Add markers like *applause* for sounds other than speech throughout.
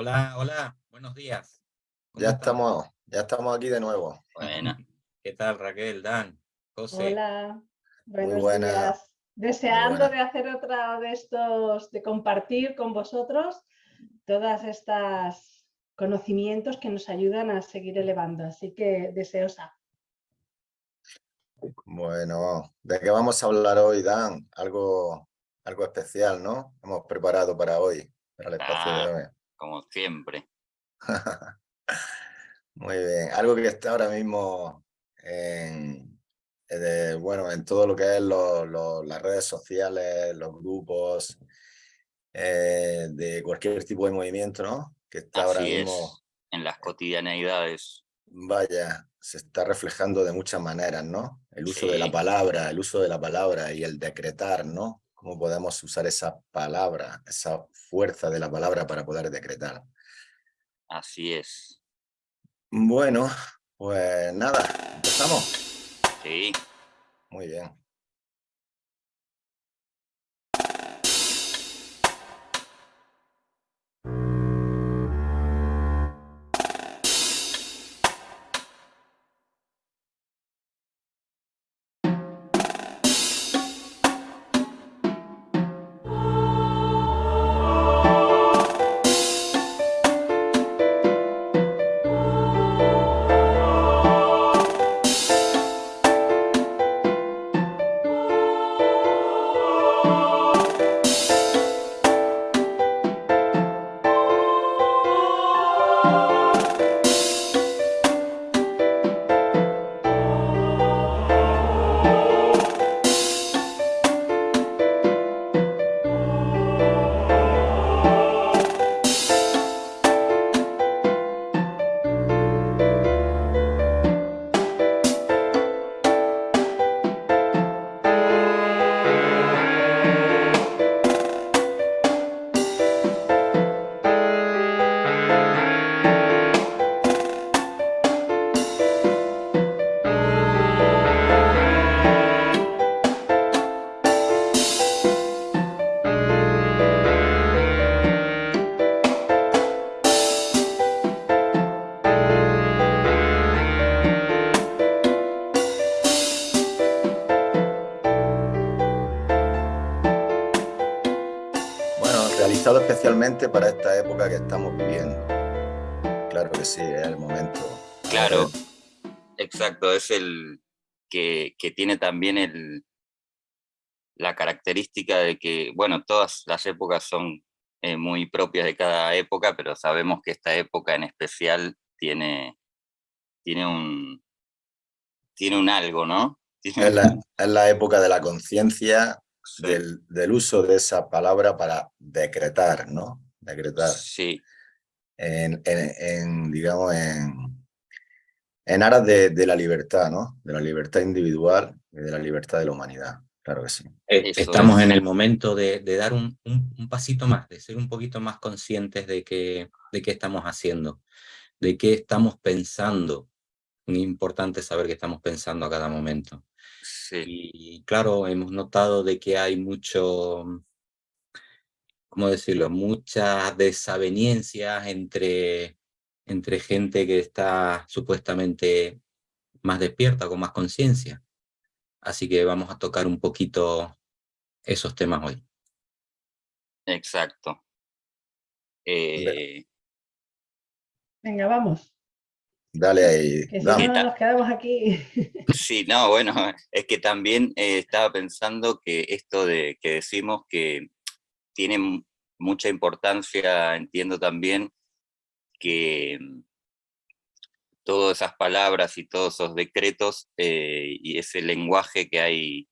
Hola, hola, buenos días. ¿Cómo Ya estamos, ya estamos aquí de nuevo. Bueno, *laughs* ¿qué tal Raquel, Dan, José? Hola, Muy buenos buena, días. muy Deseando buena. de hacer otra de estos, de compartir con vosotros todas estas conocimientos que nos ayudan a seguir elevando. Así que deseosa. Bueno, ¿de qué vamos a hablar hoy, Dan? Algo, algo especial, ¿no? Hemos preparado para hoy, para el espacio de Ah, hoy. Como siempre. *laughs* Muy bien, algo que está ahora mismo en, eh, de- bueno, en todo lo que es lo- lo- las redes sociales, los grupos, eh, de cualquier tipo de movimiento, ¿no? Que está ahora Así mismo es, en las cotidianeidades. Vaya, se está reflejando de muchas maneras, ¿no? El uso de la palabra, el uso de la palabra y el decretar, ¿no? Cómo podemos usar esa palabra, esa fuerza de la palabra para poder decretar. así es. Bueno, pues nada, empezamos. Sí, Muy bien. Especialmente para esta época que estamos viviendo. Claro que sí, es el momento. claro, exacto. Es el que, que tiene también el, la característica de que, bueno, todas las épocas son eh, muy propias de cada época, pero sabemos que esta época en especial tiene, tiene un, tiene un algo, ¿no? Es la, es la época de la conciencia, Sí, del, del uso de esa palabra para decretar, ¿no? Decretar. sí, En, en- en, digamos, en, en aras de, de la libertad, ¿no? De la libertad individual y de la libertad de la humanidad. Claro que sí. Eso Estamos es. en el momento de, de dar un, un- un pasito más, de ser un poquito más conscientes de qué, de qué estamos haciendo, de qué estamos pensando. Muy importante saber qué estamos pensando a cada momento. Sí, Y claro, hemos notado de que hay mucho, ¿cómo decirlo? Muchas desavenencias entre, entre gente que está supuestamente más despierta, con más conciencia. Así que vamos a tocar un poquito esos temas hoy. exacto. Eh, Venga, vamos. Dale ahí. Que si no nos quedamos aquí. *laughs* sí, no, bueno, es que también eh, estaba pensando que esto de que decimos que tiene mucha importancia, entiendo también que mm, todas esas palabras y todos esos decretos eh, y ese lenguaje que hay,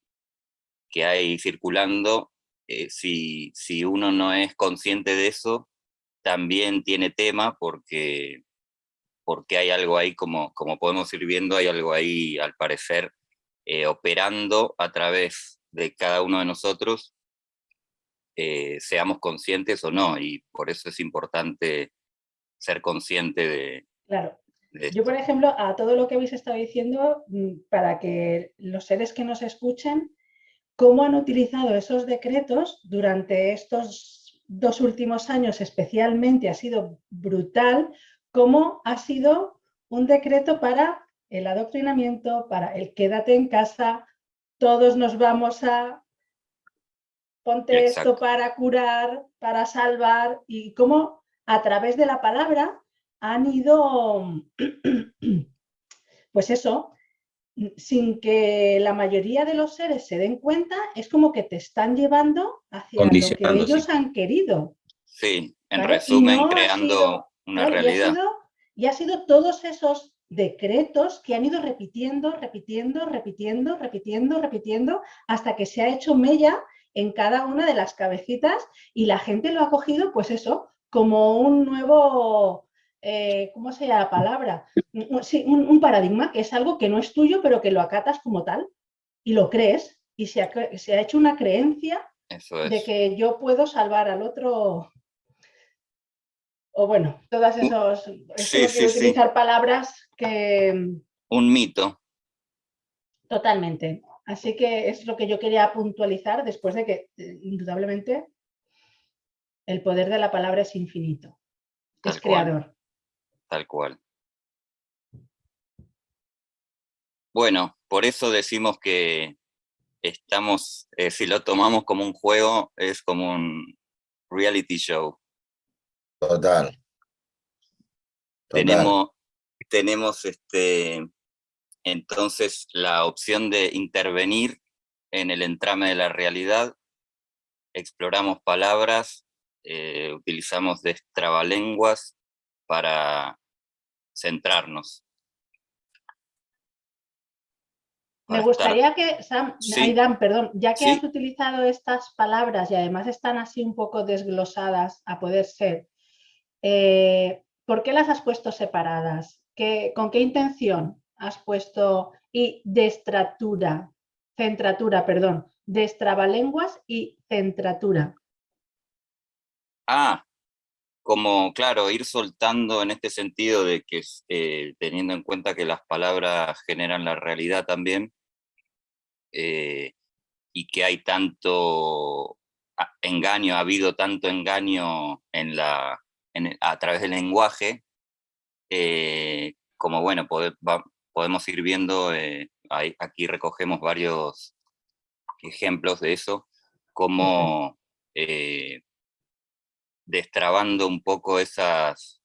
que hay circulando, eh, si, si uno no es consciente de eso, también tiene tema porque, porque hay algo ahí, como, como podemos ir viendo, hay algo ahí, al parecer, eh, operando a través de cada uno de nosotros, eh, seamos conscientes o no, y por eso es importante ser consciente de, Claro. de Yo, por ejemplo, a todo lo que habéis estado diciendo, mm, para que los seres que nos escuchen, cómo han utilizado esos decretos durante estos dos últimos años especialmente ha sido brutal, como ha sido un decreto para el adoctrinamiento, para el quédate en casa, todos nos vamos a ponte esto para curar, para salvar, y cómo a través de la palabra han ido, *clears throat* pues eso, sin que la mayoría de los seres se den cuenta, es como que te están llevando hacia lo que ellos han querido. Sí, en resumen, creando una realidad. Y ha, sido, todos esos decretos que han ido repitiendo, repitiendo, repitiendo, repitiendo, repitiendo, hasta que se ha hecho mella en cada una de las cabecitas y la gente lo ha cogido, pues eso, como un nuevo eh, ¿cómo se llama la palabra? Sí, un, paradigma que es algo que no es tuyo, pero que lo acatas como tal y lo crees y se ha, hecho una creencia de que yo puedo salvar al otro. O bueno, todas esos, sí, sí, utilizar palabras que... Un mito. Totalmente. Así que es lo que yo quería puntualizar después de que, eh, indudablemente, el poder de la palabra es infinito. es creador tal cual. Bueno, por eso decimos que estamos, eh, si lo tomamos como un juego, es como un reality show. Total. Tenemos, tenemos este, entonces la opción de intervenir en el entrame de la realidad, exploramos palabras, eh, utilizamos destrabalenguas, para centrarnos. Me gustaría que, Sam, Aidan, perdón, ya que has utilizado estas palabras y además están así un poco desglosadas a poder ser, eh, ¿por qué las has puesto separadas? ¿Con qué intención has puesto y destratura, centratura, perdón, destrabalenguas y centratura? Ah, como, claro, ir soltando en este sentido de que, eh, teniendo en cuenta que las palabras generan la realidad también, eh, y que hay tanto engaño, ha habido tanto engaño en la, a través del lenguaje, eh, como bueno, podemos ir viendo, aquí recogemos varios ejemplos de eso, como destrabando un poco esas,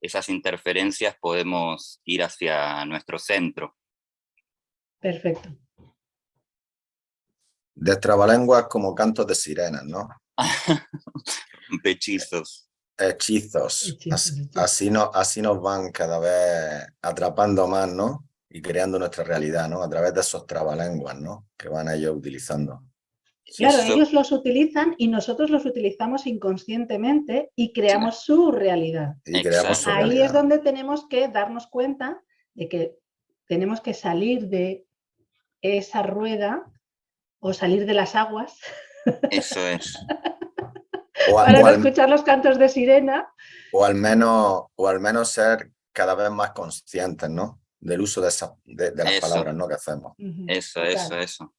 esas interferencias podemos ir hacia nuestro centro. Perfecto. Destrabalenguas como cantos de sirenas, ¿no? *laughs* Hechizos. Hechizos. Así, no, así nos van cada vez atrapando más, ¿no? Y creando nuestra realidad, ¿no? A través de esos trabalenguas, ¿no? Que van ellos utilizando. Claro, ellos los utilizan y nosotros los utilizamos inconscientemente y creamos su realidad. Ahí es donde tenemos que darnos cuenta de que tenemos que salir de esa rueda o salir de las aguas. Eso es. *laughs* para no escuchar los cantos de sirena. O al, menos, o al menos ser cada vez más conscientes, ¿no? Del uso de, esa, de, las palabras ¿no? que hacemos. Eso, eso, eso.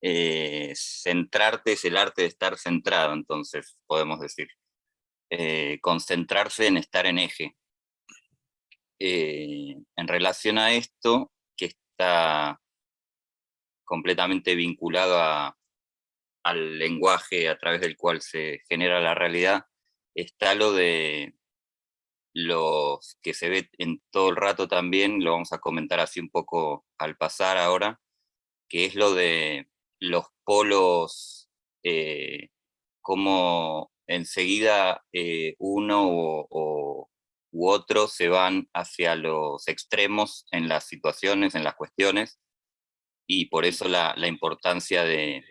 Eh, centrarte es el arte de estar centrado, entonces podemos decir. Eh, concentrarse en estar en eje. Eh, en relación a esto, que está completamente vinculado al lenguaje a través del cual se genera la realidad, está lo de los que se ve en todo el rato también, lo vamos a comentar así un poco al pasar ahora, que es lo de los polos, eh, como enseguida eh, uno o, u otro se van hacia los extremos en las situaciones, en las cuestiones, y por eso la, importancia de,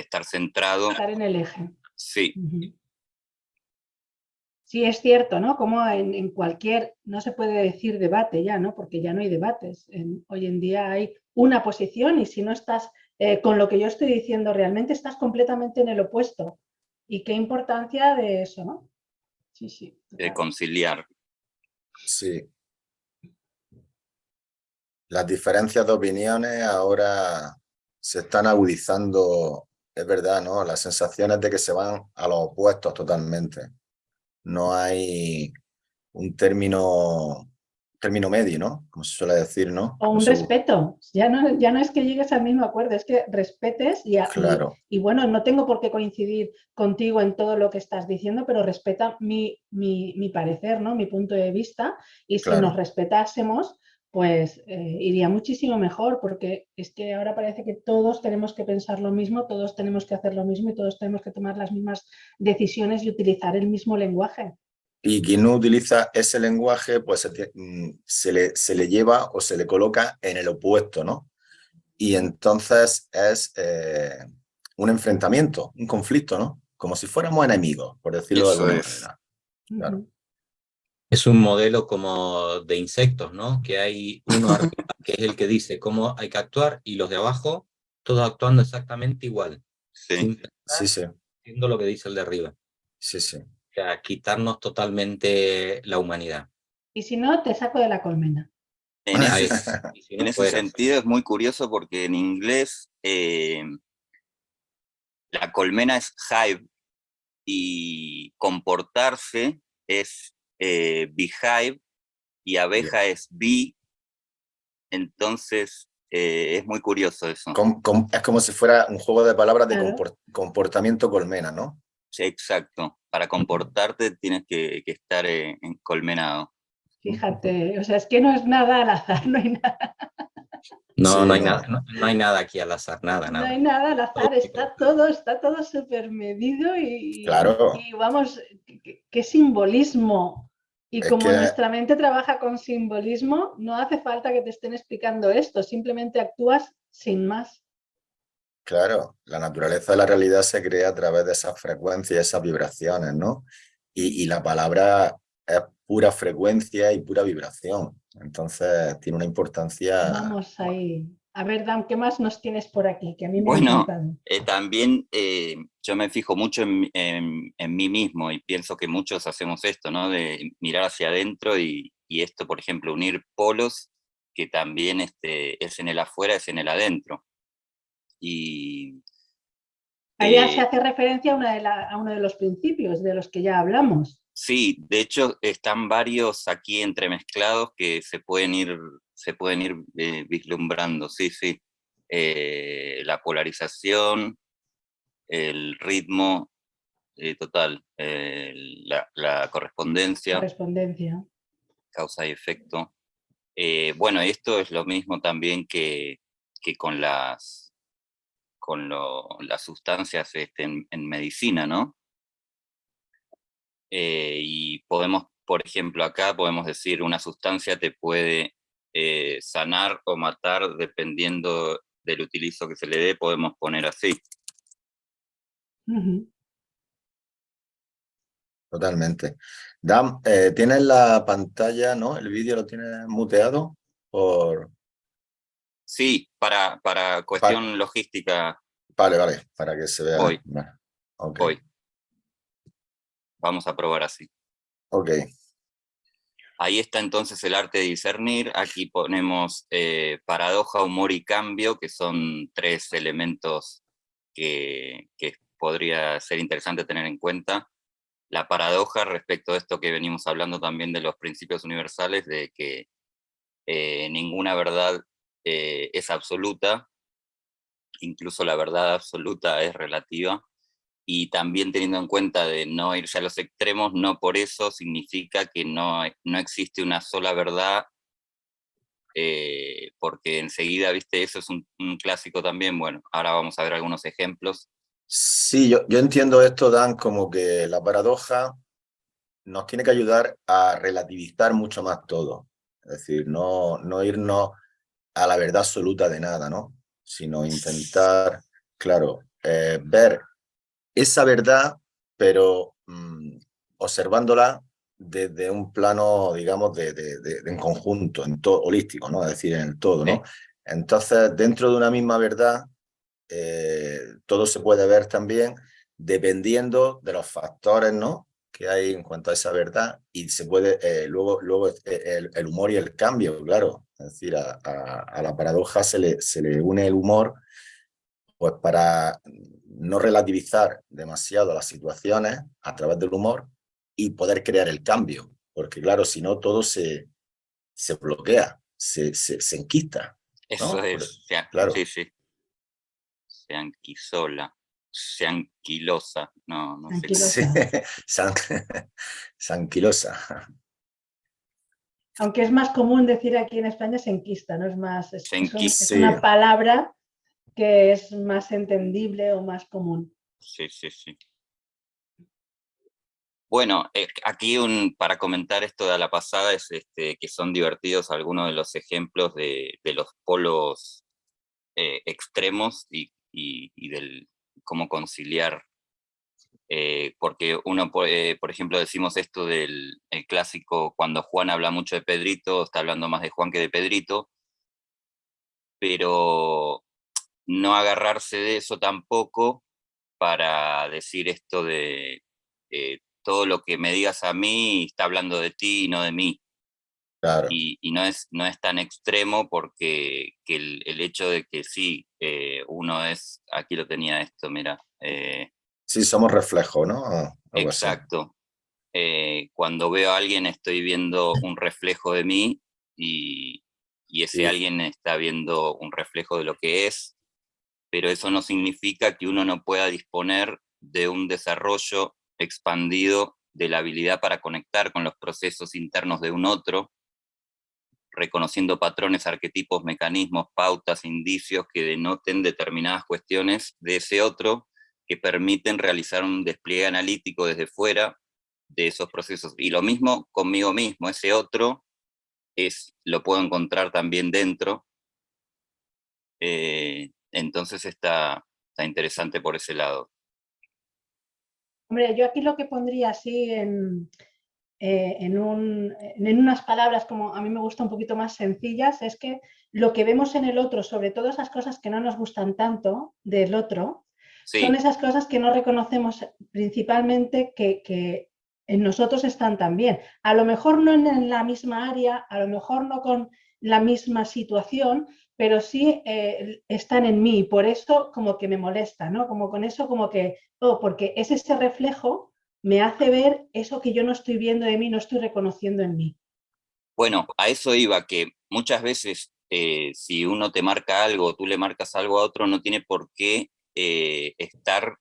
estar centrado. Estar en el eje. Sí. Sí, es cierto, ¿no? Como en, cualquier, no se puede decir debate ya, ¿no? Porque ya no hay debates. hoy en día hay una posición y si no estás eh, con lo que yo estoy diciendo, realmente estás completamente en el opuesto. Y qué importancia de eso, ¿no? Sí, sí. De conciliar. Sí. Las diferencias de opiniones ahora se están agudizando es verdad, ¿no? Las sensaciones de que se van a los opuestos totalmente. No hay un término término medio, ¿no? Como se suele decir, ¿no? O un respeto. Ya no, ya no es que llegues al mismo acuerdo, es que respetes y, claro. y, bueno, no tengo por qué coincidir contigo en todo lo que estás diciendo, pero respeta mi, mi, parecer, ¿no? Mi punto de vista. Y si nos respetásemos, pues eh, iría muchísimo mejor, porque es que ahora parece que todos tenemos que pensar lo mismo, todos tenemos que hacer lo mismo y todos tenemos que tomar las mismas decisiones y utilizar el mismo lenguaje y quien no utiliza ese lenguaje, pues se, le, se le lleva o se le coloca en el opuesto, ¿no? Y entonces es eh, un enfrentamiento, un conflicto, ¿no? Como si fuéramos enemigos, por decirlo de alguna manera. Es un modelo como de insectos, ¿no? Que hay uno *laughs* que es el que dice cómo hay que actuar y los de abajo, todos actuando exactamente igual. Sí, sí, sí. Haciendo lo que dice el de arriba. Sí, sí a quitarnos totalmente la humanidad. Y si no, te saco de la colmena. En ese, sentido es muy curioso porque en inglés eh, la colmena es hive y comportarse es eh, behive y abeja es bee. Entonces eh, es muy curioso eso. es como si fuera un juego de palabras de comportamiento colmena, ¿no? exacto. Para comportarte tienes que, estar eh, encolmenado. Fíjate, o sea, es que no es nada al azar, *laughs* no hay nada. No, no hay nada, no, hay nada aquí al azar, nada, nada. No hay nada al azar, está todo, está todo súper medido y, claro. y vamos, qué, simbolismo. Y como nuestra mente trabaja con simbolismo, no hace falta que te estén explicando esto, simplemente actúas sin más. Claro, la naturaleza de la realidad se crea a través de esas frecuencias, esas vibraciones, ¿no? Y, la palabra es pura frecuencia y pura vibración. Entonces tiene una importancia... Vamos ahí. A ver, Dan, ¿qué más nos tienes por aquí? Que a mí me bueno, eh, también eh, yo me fijo mucho en, mí mismo y pienso que muchos hacemos esto, ¿no? De mirar hacia adentro y, esto, por ejemplo, unir polos que también este, es en el afuera, es en el adentro. Y, Ahí se eh hace referencia a, uno de los principios de los que ya hablamos. Sí, de hecho están varios aquí entremezclados que se pueden ir, se pueden ir eh, vislumbrando, sí, sí. Eh, la polarización, el ritmo total, la, la, correspondencia. Correspondencia. Causa y efecto. bueno, esto es lo mismo también que, que con las con las sustancias este, en, medicina, ¿no? Eh, y podemos, por ejemplo, acá podemos decir una sustancia te puede eh, sanar o matar dependiendo del utilizo que se le dé, podemos poner así. Totalmente. Dan, eh, ¿tienes la pantalla, no? ¿El vídeo lo tienes muteado? Por... Sí, para, para cuestión logística. Vale, vale, para que se vea. Hoy. Hoy. Vamos a probar así. Ok. Ahí está entonces el arte de discernir. Aquí ponemos eh, paradoja, humor y cambio, que son tres elementos que, podría ser interesante tener en cuenta. La paradoja respecto a esto que venimos hablando también de los principios universales, de que eh, ninguna verdad eh, es absoluta, incluso la verdad absoluta es relativa, y también teniendo en cuenta de no irse a los extremos, no por eso significa que no, no existe una sola verdad, eh, porque enseguida, viste, eso es un, clásico también, bueno, ahora vamos a ver algunos ejemplos. Sí, yo, yo entiendo esto, Dan, como que la paradoja nos tiene que ayudar a relativizar mucho más todo, es decir, no, no irnos a la verdad absoluta de nada, ¿no? sino intentar, claro, eh, ver esa verdad, pero mm, observándola desde un plano, digamos, de, en conjunto, en todo, holístico, ¿no? Es decir, en el todo, ¿no? Entonces, dentro de una misma verdad, eh, todo se puede ver también dependiendo de los factores, ¿no? que hay en cuanto a esa verdad y se puede, eh, luego, luego el, el, humor y el cambio, claro, es decir, a, la paradoja se le, se le une el humor pues para no relativizar demasiado las situaciones a través del humor y poder crear el cambio, porque claro, si no todo se, se bloquea, se, se, enquista. Eso es, claro. sí, sí. Se anquisola, se anquilosa, no, no sé. se anquilosa. Aunque es más común decir aquí en España se enquista, ¿no? Es más, es, es una palabra que es más entendible o más común. Sí, sí, sí. Bueno, eh, aquí para comentar esto de la pasada es este, que son divertidos algunos de los ejemplos de, los polos eh, extremos y, y, del cómo conciliar. Eh, porque uno, por ejemplo, decimos esto del clásico, cuando Juan habla mucho de Pedrito, está hablando más de Juan que de Pedrito, pero no agarrarse de eso tampoco para decir esto de todo lo que me digas a mí está hablando de ti y no de mí. Claro. Y, no, es, no es tan extremo porque el, hecho de que sí, eh, uno es, aquí lo tenía esto, mira. Eh, sí, somos reflejo, ¿no? exacto. Eh, cuando veo a alguien estoy viendo un reflejo de mí y, ese alguien está viendo un reflejo de lo que es, pero eso no significa que uno no pueda disponer de un desarrollo expandido de la habilidad para conectar con los procesos internos de un otro, reconociendo patrones, arquetipos, mecanismos, pautas, indicios que denoten determinadas cuestiones de ese otro que permiten realizar un despliegue analítico desde fuera de esos procesos. Y lo mismo conmigo mismo, ese otro es, lo puedo encontrar también dentro. Eh, entonces está, está interesante por ese lado. Hombre, yo aquí lo que pondría así en, eh, en, unas palabras como a mí me gusta un poquito más sencillas, es que lo que vemos en el otro, sobre todo esas cosas que no nos gustan tanto del otro, son esas cosas que no reconocemos principalmente que, en nosotros están también. A lo mejor no en la misma área, a lo mejor no con la misma situación, pero sí eh, están en mí, por eso como que me molesta, ¿no? Como con eso como que, oh, porque es ese reflejo, me hace ver eso que yo no estoy viendo de mí, no estoy reconociendo en mí. Bueno, a eso iba, que muchas veces eh, si uno te marca algo, tú le marcas algo a otro, no tiene por qué eh, estar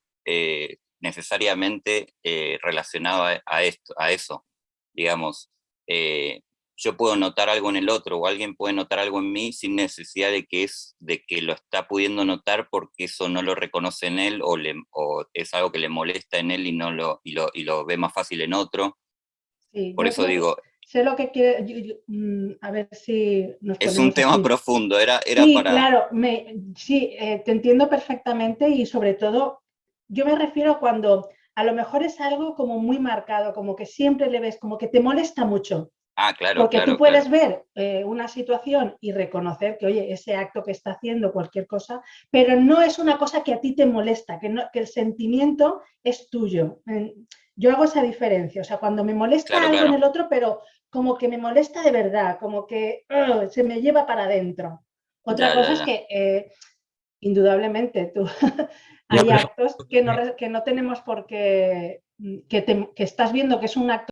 necesariamente relacionado a, esto, a eso. Digamos, yo puedo notar algo en el otro o alguien puede notar algo en mí sin necesidad de que, es, de que lo está pudiendo notar porque eso no lo reconoce en él o, le, o es algo que le molesta en él y, no lo, y, lo, y lo ve más fácil en otro. Por eso digo... Sé lo que quiero, mm, a ver si Es un tema profundo, era, era sí, para... claro, me, sí, eh, te entiendo perfectamente y sobre todo, yo me refiero cuando a lo mejor es algo como muy marcado, como que siempre le ves, como que te molesta mucho. Ah, claro. Porque tú puedes ver eh, una situación y reconocer que, oye, ese acto que está haciendo, cualquier cosa, pero no es una cosa que a ti te molesta, que, no, que el sentimiento es tuyo. Yo hago esa diferencia, o sea, cuando me molesta algo en el otro, pero como que me molesta de verdad, como que se me lleva para adentro. Otra cosa es que, eh, indudablemente, tú *laughs* hay actos que no, que no tenemos por qué, que, que estás viendo que es un acto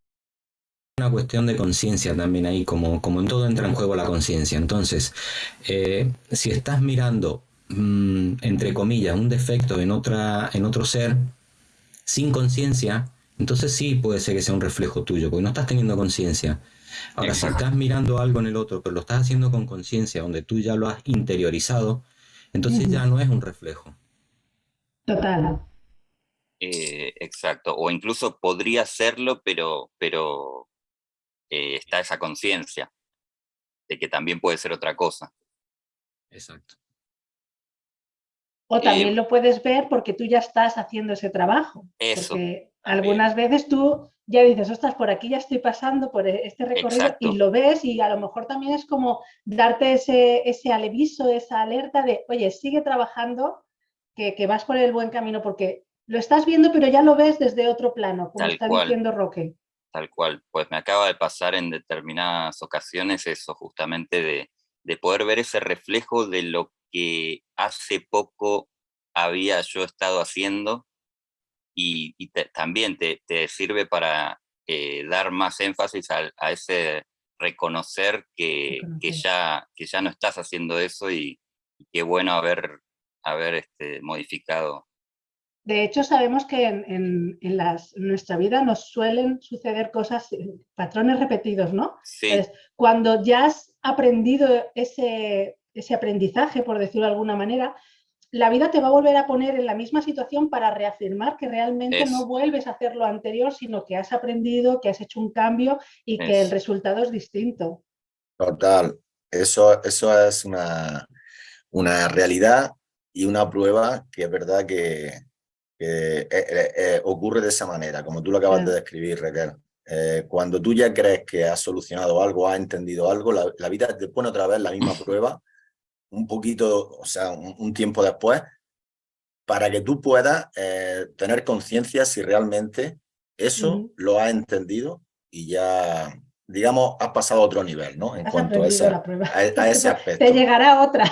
una cuestión de conciencia también ahí, como, como en todo entra en juego la conciencia. Entonces, eh, si estás mirando, mm, entre comillas, un defecto en, otra, en otro ser, sin conciencia, entonces sí puede ser que sea un reflejo tuyo, porque no estás teniendo conciencia. Ahora, si estás mirando algo en el otro, pero lo estás haciendo con conciencia, donde tú ya lo has interiorizado, entonces ya no es un reflejo. Total. Eh, exacto, o incluso podría serlo, pero, pero eh, está esa conciencia de que también puede ser otra cosa. Exacto. O también eh, lo puedes ver porque tú ya estás haciendo ese trabajo. Eso. Porque algunas veces tú ya dices, ostras, por aquí ya estoy pasando por e-, este recorrido y lo ves y a lo mejor también es como darte ese, ese aleviso, esa alerta de, oye, sigue trabajando, que, que, vas por el buen camino porque lo estás viendo pero ya lo ves desde otro plano, como está diciendo Roque. Tal cual, pues me acaba de pasar en determinadas ocasiones eso, justamente de, poder ver ese reflejo de lo que hace poco había yo estado haciendo y, también te, sirve para eh, dar más énfasis a, ese reconocer que, que, ya, que ya no estás haciendo eso y, qué bueno haber, haber este, modificado. De hecho, sabemos que en, las, nuestra vida nos suelen suceder cosas, eh, patrones repetidos, ¿no? Sí. cuando ya has aprendido ese, ese aprendizaje, por decirlo de alguna manera, la vida te va a volver a poner en la misma situación para reafirmar que realmente no vuelves a hacer lo anterior, sino que has aprendido, que has hecho un cambio y que el resultado es distinto. Total, eso, eso es una, una realidad y una prueba que es verdad que, eh, eh, eh, ocurre de esa manera, como tú lo acabas de describir, Raquel. cuando tú ya crees que has solucionado algo, has entendido algo, la, la vida te pone otra vez la misma *clears throat* prueba un poquito, o sea, un, tiempo después, para que tú puedas tener conciencia si realmente eso lo has entendidido y ya, digamos, has pasado a otro nivel, ¿no? En cuanto a, a, ese *laughs* aspecto. Te llegará otra.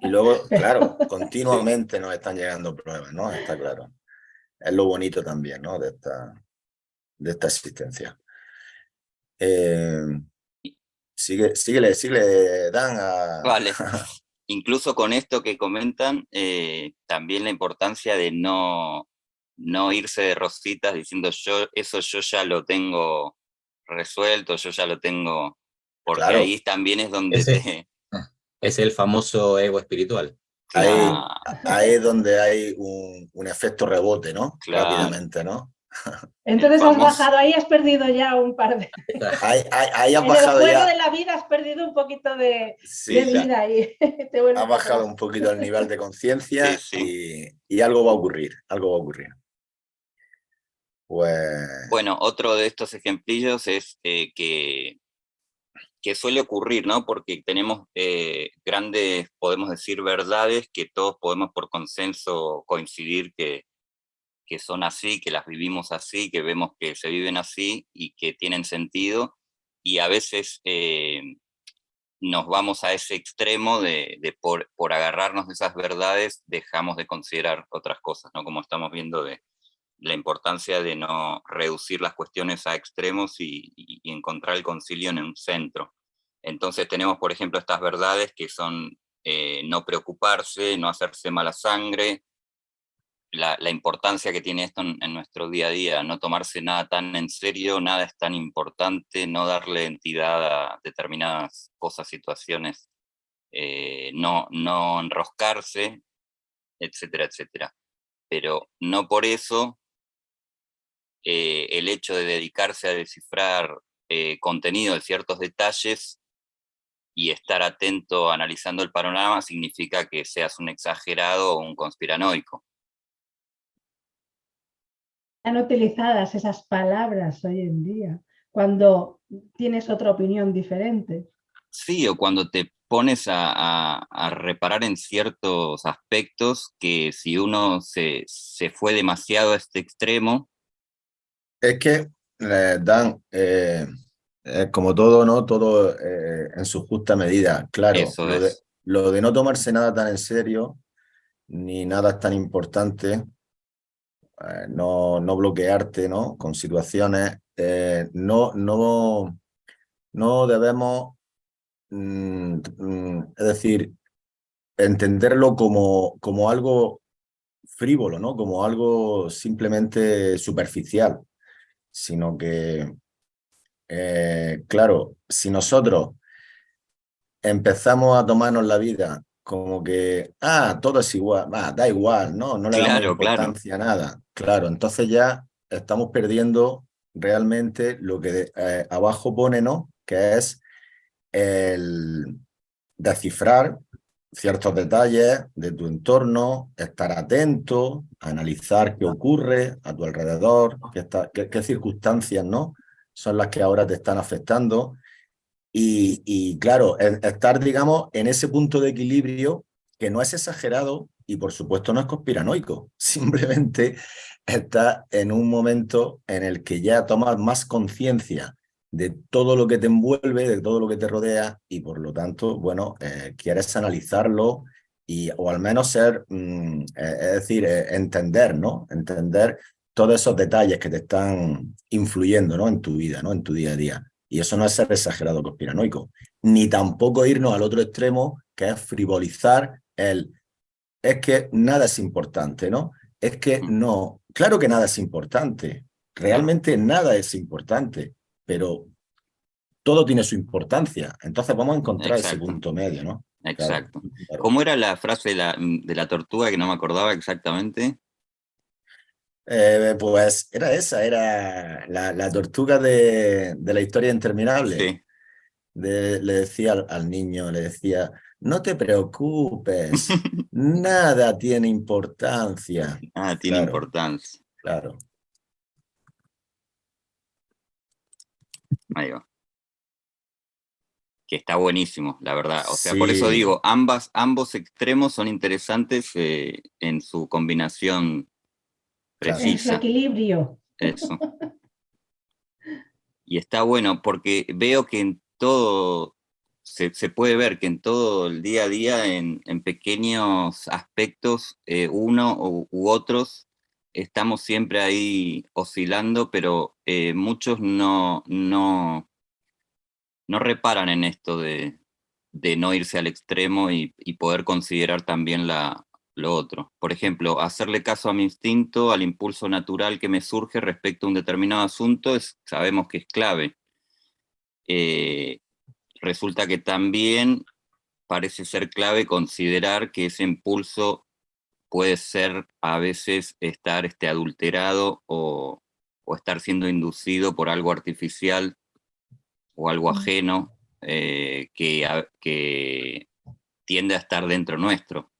Y luego, *laughs* claro, *laughs* continuamente nos están llegando pruebas, ¿no? Está claro. Es lo bonito también, ¿no? De esta, de esta existencia. Eh, sigue, síguele, síguele, Dan. A... Vale. *laughs* incluso con esto que comentan, eh, también la importancia de no, no irse de rositas diciendo yo eso yo ya lo tengo resuelto, yo ya lo tengo, porque ahí también es donde *laughs* Es el famoso ego espiritual. Ahí, es donde hay un, un efecto rebote, ¿no? Rápidamente, ¿no? *laughs* Entonces has bajado, ahí has perdido ya un par de... *laughs* Ahí, ahí, has en bajado el juego de la vida has perdido un poquito de, vida. Y *laughs* ha bajado un poquito el nivel de conciencia y, algo va a ocurrir, algo va a ocurrir. Pues... Bueno, otro de estos ejemplillos es eh, que, que suele ocurrir, ¿no? Porque tenemos eh, grandes, podemos decir, verdades que todos podemos por consenso coincidir que, que son así, que las vivimos así, que vemos que se viven así y que tienen sentido, y a veces eh, nos vamos a ese extremo de, por, por, agarrarnos de esas verdades, dejamos de considerar otras cosas, ¿no? Como estamos viendo de la importancia de no reducir las cuestiones a extremos y, encontrar el concilio en un centro. Entonces tenemos, por ejemplo, estas verdades que son eh, no preocuparse, no hacerse mala sangre, la, importancia que tiene esto en, nuestro día a día, no tomarse nada tan en serio, nada es tan importante, no darle entidad a determinadas cosas, situaciones, eh, no, no enroscarse, etcétera, etcétera. Pero no por eso eh, el hecho de dedicarse a descifrar eh, contenido de ciertos detalles y estar atento analizando el panorama significa que seas un exagerado o un conspiranoico han utilizadas esas palabras hoy en día, cuando tienes otra opinión diferente. Sí, o cuando te pones a, reparar en ciertos aspectos que si uno se, fue demasiado a este extremo... Es que, eh, Dan, eh, como todo, ¿no? Todo eh, en su justa medida. Claro, lo de, lo de no tomarse nada tan en serio, ni nada tan importante, eh, no, no, bloquearte ¿no? con situaciones, eh, no, no, no debemos, mm, mm, es decir, entenderlo como, como algo frívolo, ¿no? como algo simplemente superficial, sino que, eh, claro, si nosotros empezamos a tomarnos la vida como que, ah, todo es igual, da igual, ¿no? No le damos importancia a nada. Claro, entonces ya estamos perdiendo realmente lo que eh, abajo pone, ¿no? Que es el descifrar ciertos detalles de tu entorno, estar atento, analizar qué ocurre a tu alrededor, qué, circunstancias, ¿no? Son las que ahora te están afectando y, claro, estar, digamos, en ese punto de equilibrio que no es exagerado y por supuesto no es conspiranoico, *laughs* simplemente está en un momento en el que ya tomas más conciencia de todo lo que te envuelve, de todo lo que te rodea y por lo tanto, bueno, eh, quieres analizarlo y, o al menos ser, mm, eh, es decir, eh, entender, ¿no? Entender todos esos detalles que te están influyendo ¿no? en tu vida, ¿no? en tu día a día. Y eso no es ser exagerado conspiranoico, ni tampoco irnos al otro extremo, que es frivolizar el, es que nada es importante, ¿no? Es que Mm. no, claro que nada es importante, realmente nada es importante, pero todo tiene su importancia. Entonces vamos a encontrar ese punto medio, ¿no? Exacto. claro. ¿Cómo era la frase de la, de la tortuga que no me acordaba exactamente? Eh, pues era esa, era la, la tortuga de, de la historia interminable. Sí. De- le decía al, al niño, le decía, no te preocupes, *laughs* nada tiene importancia. Ah, tiene Claro. importancia. Claro. Ahí va. Que está buenísimo, la verdad. O sea, por eso digo, ambas, ambos extremos son interesantes eh, en su combinación Claro. En su precisa. equilibrio. Eso. Y está bueno porque veo que en todo, se, se puede ver que en todo el día a día, en, en pequeños aspectos, eh, uno u, u otros, estamos siempre ahí oscilando, pero eh, muchos no, no, no reparan en esto de, de no irse al extremo y, poder considerar también la, lo otro. Por ejemplo, hacerle caso a mi instinto, al impulso natural que me surge respecto a un determinado asunto, es, sabemos que es clave. Eh, resulta que también parece ser clave considerar que ese impulso puede ser a veces estar este, adulterado o, o estar siendo inducido por algo artificial o algo Mm. ajeno eh, que, a- que tiende a estar dentro nuestro.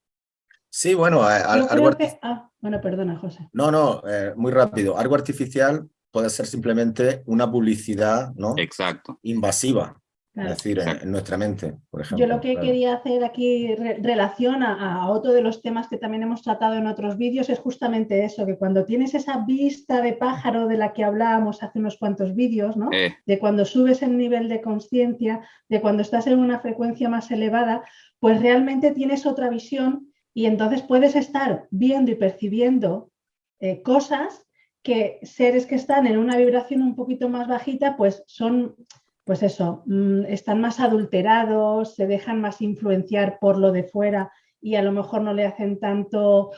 Sí, bueno, a- a- Yo algo que... Ah, bueno, perdona, José. No, no, eh, muy rápido. Algo artificial puede ser simplemente una publicidad ¿no? Exacto. invasiva, Claro. es decir, en, nuestra mente, por ejemplo. Yo lo que claro. quería hacer aquí re- relación a, a otro de los temas que también hemos tratado en otros vídeos es justamente eso, que cuando tienes esa vista de pájaro de la que hablábamos hace unos cuantos vídeos, ¿no? Eh, de cuando subes el nivel de conciencia, de cuando estás en una frecuencia más elevada, pues realmente tienes otra visión y entonces puedes estar viendo y percibiendo eh, cosas que seres que están en una vibración un poquito más bajita, pues son, pues eso, mm, están más adulterados, se dejan más influenciar por lo de fuera y a lo mejor no le hacen tanto,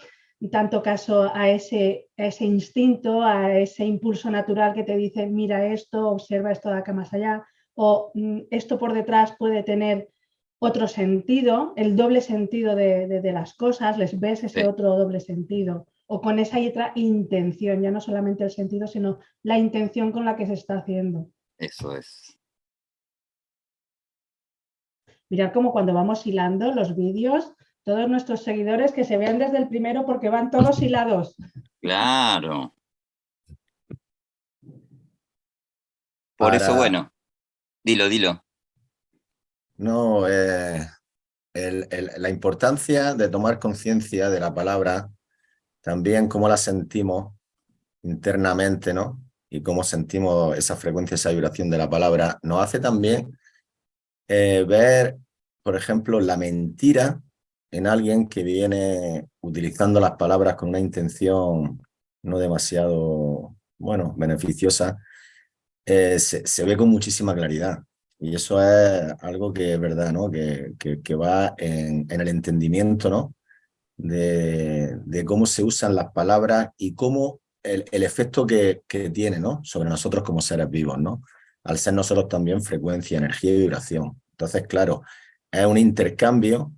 tanto caso a ese, a ese instinto, a ese impulso natural que te dice, mira esto, observa esto de acá más allá, o mm, esto por detrás puede tener otro sentido, el doble sentido de, de- de las cosas, les ves ese Sí. otro doble sentido, o con esa y otra intención, ya no solamente el sentido, sino la intención con la que se está haciendo. eso es. Mirad como cuando vamos hilando los vídeos, todos nuestros seguidores que se vean desde el primero porque van todos hilados. Claro. Por eso, bueno, dilo, dilo. No, eh, el- el- la importancia de tomar conciencia de la palabra, también cómo la sentimos internamente, ¿no? Y cómo sentimos esa frecuencia, esa vibración de la palabra, nos hace también eh, ver, por ejemplo, la mentira en alguien que viene utilizando las palabras con una intención no demasiado, bueno, beneficiosa, eh, se, ve con muchísima claridad. Y eso es algo que es verdad, ¿no? Que, que, va en, el entendimiento, ¿no? De, cómo se usan las palabras y cómo el, el efecto que, que tiene, ¿no? Sobre nosotros como seres vivos, ¿no? Al ser nosotros también frecuencia, energía y vibración. Entonces, claro, es un intercambio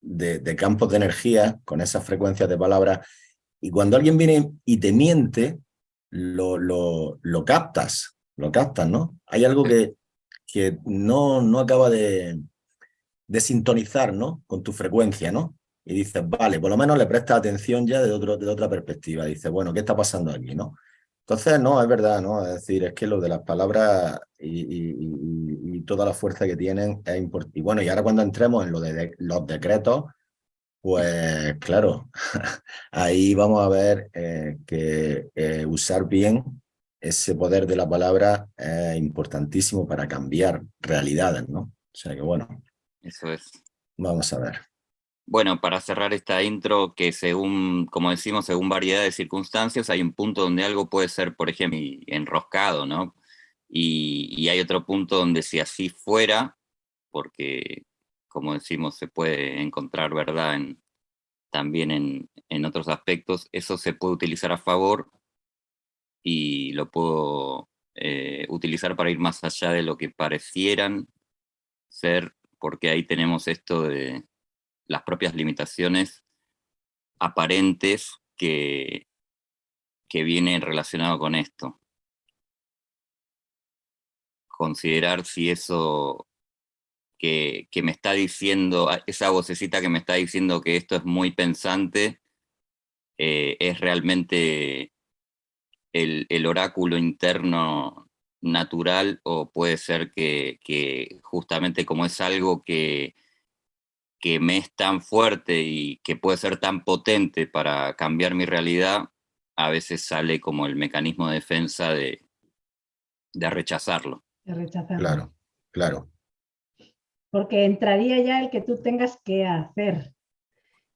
de, de campos de energía con esas frecuencias de palabras y cuando alguien viene y te miente, lo, lo, lo captas, lo captas, ¿no? Hay algo que, que no, no acaba de, de sintonizar, ¿no? Con tu frecuencia, ¿no? Y dices, vale, por lo menos le prestas atención ya de, otro, de otra perspectiva. Dices, bueno, ¿qué está pasando aquí, no? Entonces, no, es verdad, ¿no? Es decir, es que lo de las palabras y, y- y- y toda la fuerza que tienen es importante. Y bueno, y ahora cuando entremos en lo de, de- los decretos, pues claro, *laughs* ahí vamos a ver eh, que eh, usar bien ese poder de la palabra es importantísimo para cambiar realidades, ¿no? O sea que bueno, Eso es. vamos a ver. Bueno, para cerrar esta intro, que según, como decimos, según variedad de circunstancias, hay un punto donde algo puede ser, por ejemplo, enroscado, ¿no? Y, hay otro punto donde si así fuera, porque, como decimos, se puede encontrar verdad en, también en, otros aspectos, eso se puede utilizar a favor y lo puedo eh, utilizar para ir más allá de lo que parecieran ser, porque ahí tenemos esto de las propias limitaciones aparentes que, que vienen relacionado con esto. Considerar si eso que, me está diciendo, esa vocecita que me está diciendo que esto es muy pensante, eh, es realmente el, el, oráculo interno natural o puede ser que, que justamente como es algo que, que me es tan fuerte y que puede ser tan potente para cambiar mi realidad, a veces sale como el mecanismo de defensa de, de rechazarlo. De rechazarlo. Claro, claro. Porque entraría ya el que tú tengas que hacer.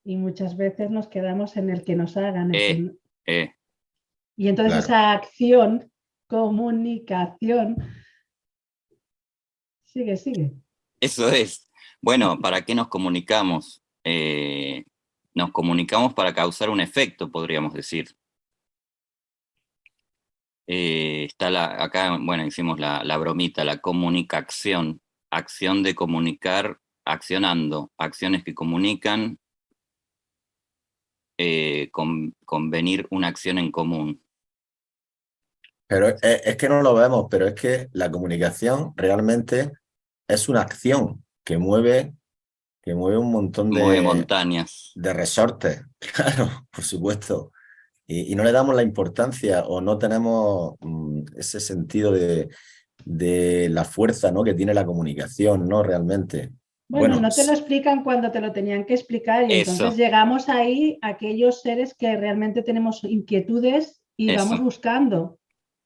Y muchas veces nos quedamos en el que nos hagan. Eh, eh. Y entonces esa acción, comunicación, sigue, sigue. Eso es. Bueno, ¿para qué nos comunicamos? Eh, nos comunicamos para causar un efecto, podríamos decir. Eh, está la, acá, bueno, hicimos la, bromita, la comunicación, acción de comunicar, accionando, acciones que comunican, eh, con, convenir una acción en común. Pero es que no lo vemos, pero es que la comunicación realmente es una acción que mueve, que mueve un montón de... montañas. De resortes, *laughs* claro, por supuesto. Y, no le damos la importancia o no tenemos mm, ese sentido de, de la fuerza ¿no? que tiene la comunicación, ¿no? Realmente. Bueno, no te lo explican cuando te lo tenían que explicar y entonces llegamos ahí a aquellos seres que realmente tenemos inquietudes y vamos buscando.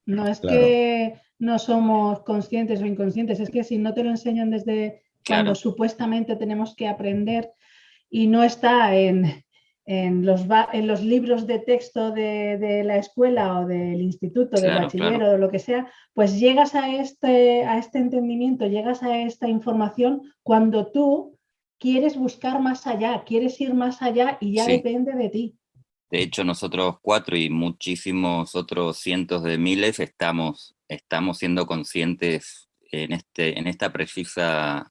No es que no somos conscientes o inconscientes, es que si no te lo enseñan desde cuando supuestamente tenemos que aprender y no está en, en, los, en los, libros de texto de, la escuela o del instituto, del bachiller o lo que sea, pues llegas a este, a este entendimiento, llegas a esta información cuando tú quieres buscar más allá, quieres ir más allá y ya depende de ti. De hecho, nosotros cuatro y muchísimos otros cientos de miles estamos, estamos siendo conscientes en, este, en esta precisa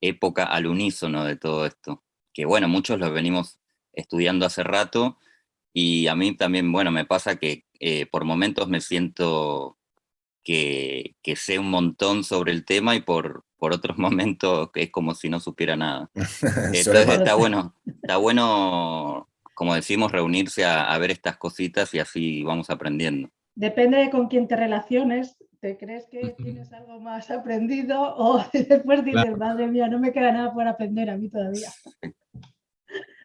época al unísono de todo esto. Que bueno, muchos lo venimos estudiando hace rato y a mí también, bueno, me pasa que eh, por momentos me siento que, que, sé un montón sobre el tema y por, por otros *laughs* momentos es como si no supiera nada. *laughs* Entonces está bueno, está bueno, como decimos, reunirse a, a ver estas cositas y así vamos aprendiendo. Depende de con quién te relaciones, ¿Te crees que tienes algo más aprendido *laughs* o después dices, madre mía, no me queda nada por aprender a mí todavía? *laughs*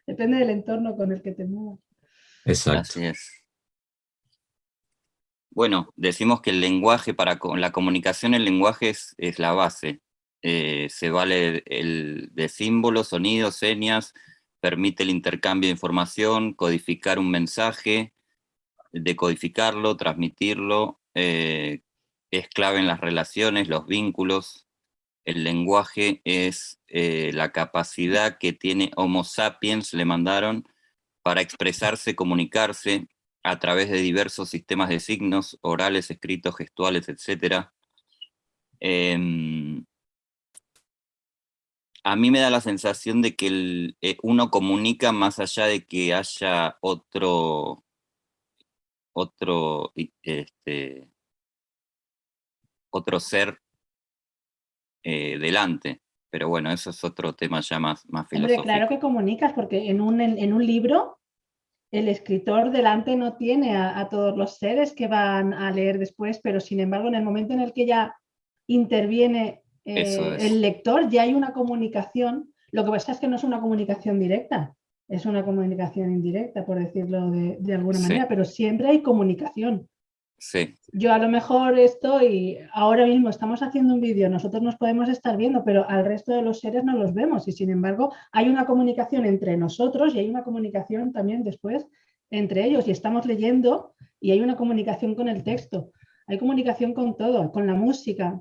Depende del entorno con el que te muevas. Exacto. Bueno, decimos que el lenguaje, para la comunicación, el lenguaje es, la base. Eh, se vale el, de símbolos, sonidos, señas, permite el intercambio de información, codificar un mensaje, decodificarlo, transmitirlo, eh, es clave en las relaciones, los vínculos. El lenguaje es eh, la capacidad que tiene Homo sapiens, le mandaron, para expresarse, comunicarse a través de diversos sistemas de signos, orales, escritos, gestuales, etc. Em, a mí me da la sensación de que eh, uno comunica más allá de que haya otro, otro este, otro ser eh, delante. Pero bueno, eso es otro tema ya más, más filosófico. claro que comunicas, porque en un, en, un libro el escritor delante no tiene a, todos los seres que van a leer después, pero sin embargo en el momento en el que ya interviene eh, el lector, ya hay una comunicación. Lo que pasa es que no es una comunicación directa, es una comunicación indirecta, por decirlo de, alguna manera, pero siempre hay comunicación. Yo a lo mejor estoy, ahora mismo estamos haciendo un vídeo, nosotros nos podemos estar viendo, pero al resto de los seres no los vemos. Y sin embargo hay una comunicación entre nosotros y hay una comunicación también después entre ellos. Y estamos leyendo y hay una comunicación con el texto, hay comunicación con todo, con la música,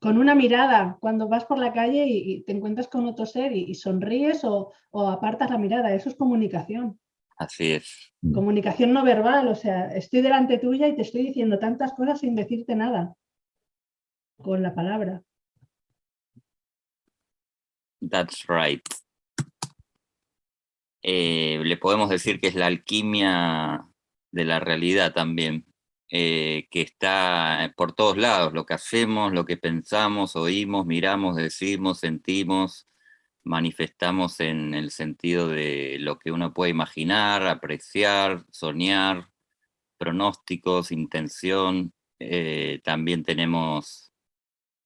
con una mirada, cuando vas por la calle y, te encuentras con otro ser y, sonríes o apartas la mirada, eso es comunicación. Así es. Mm. Comunicación no verbal, o sea, estoy delante tuya y te estoy diciendo tantas cosas sin decirte nada. Con la palabra. That's right. Eh, le podemos decir que es la alquimia de la realidad también, eh, que está por todos lados, lo que hacemos, lo que pensamos, oímos, miramos, decimos, sentimos, manifestamos en el sentido de lo que uno puede imaginar, apreciar, soñar, pronósticos, intención. Eh, también tenemos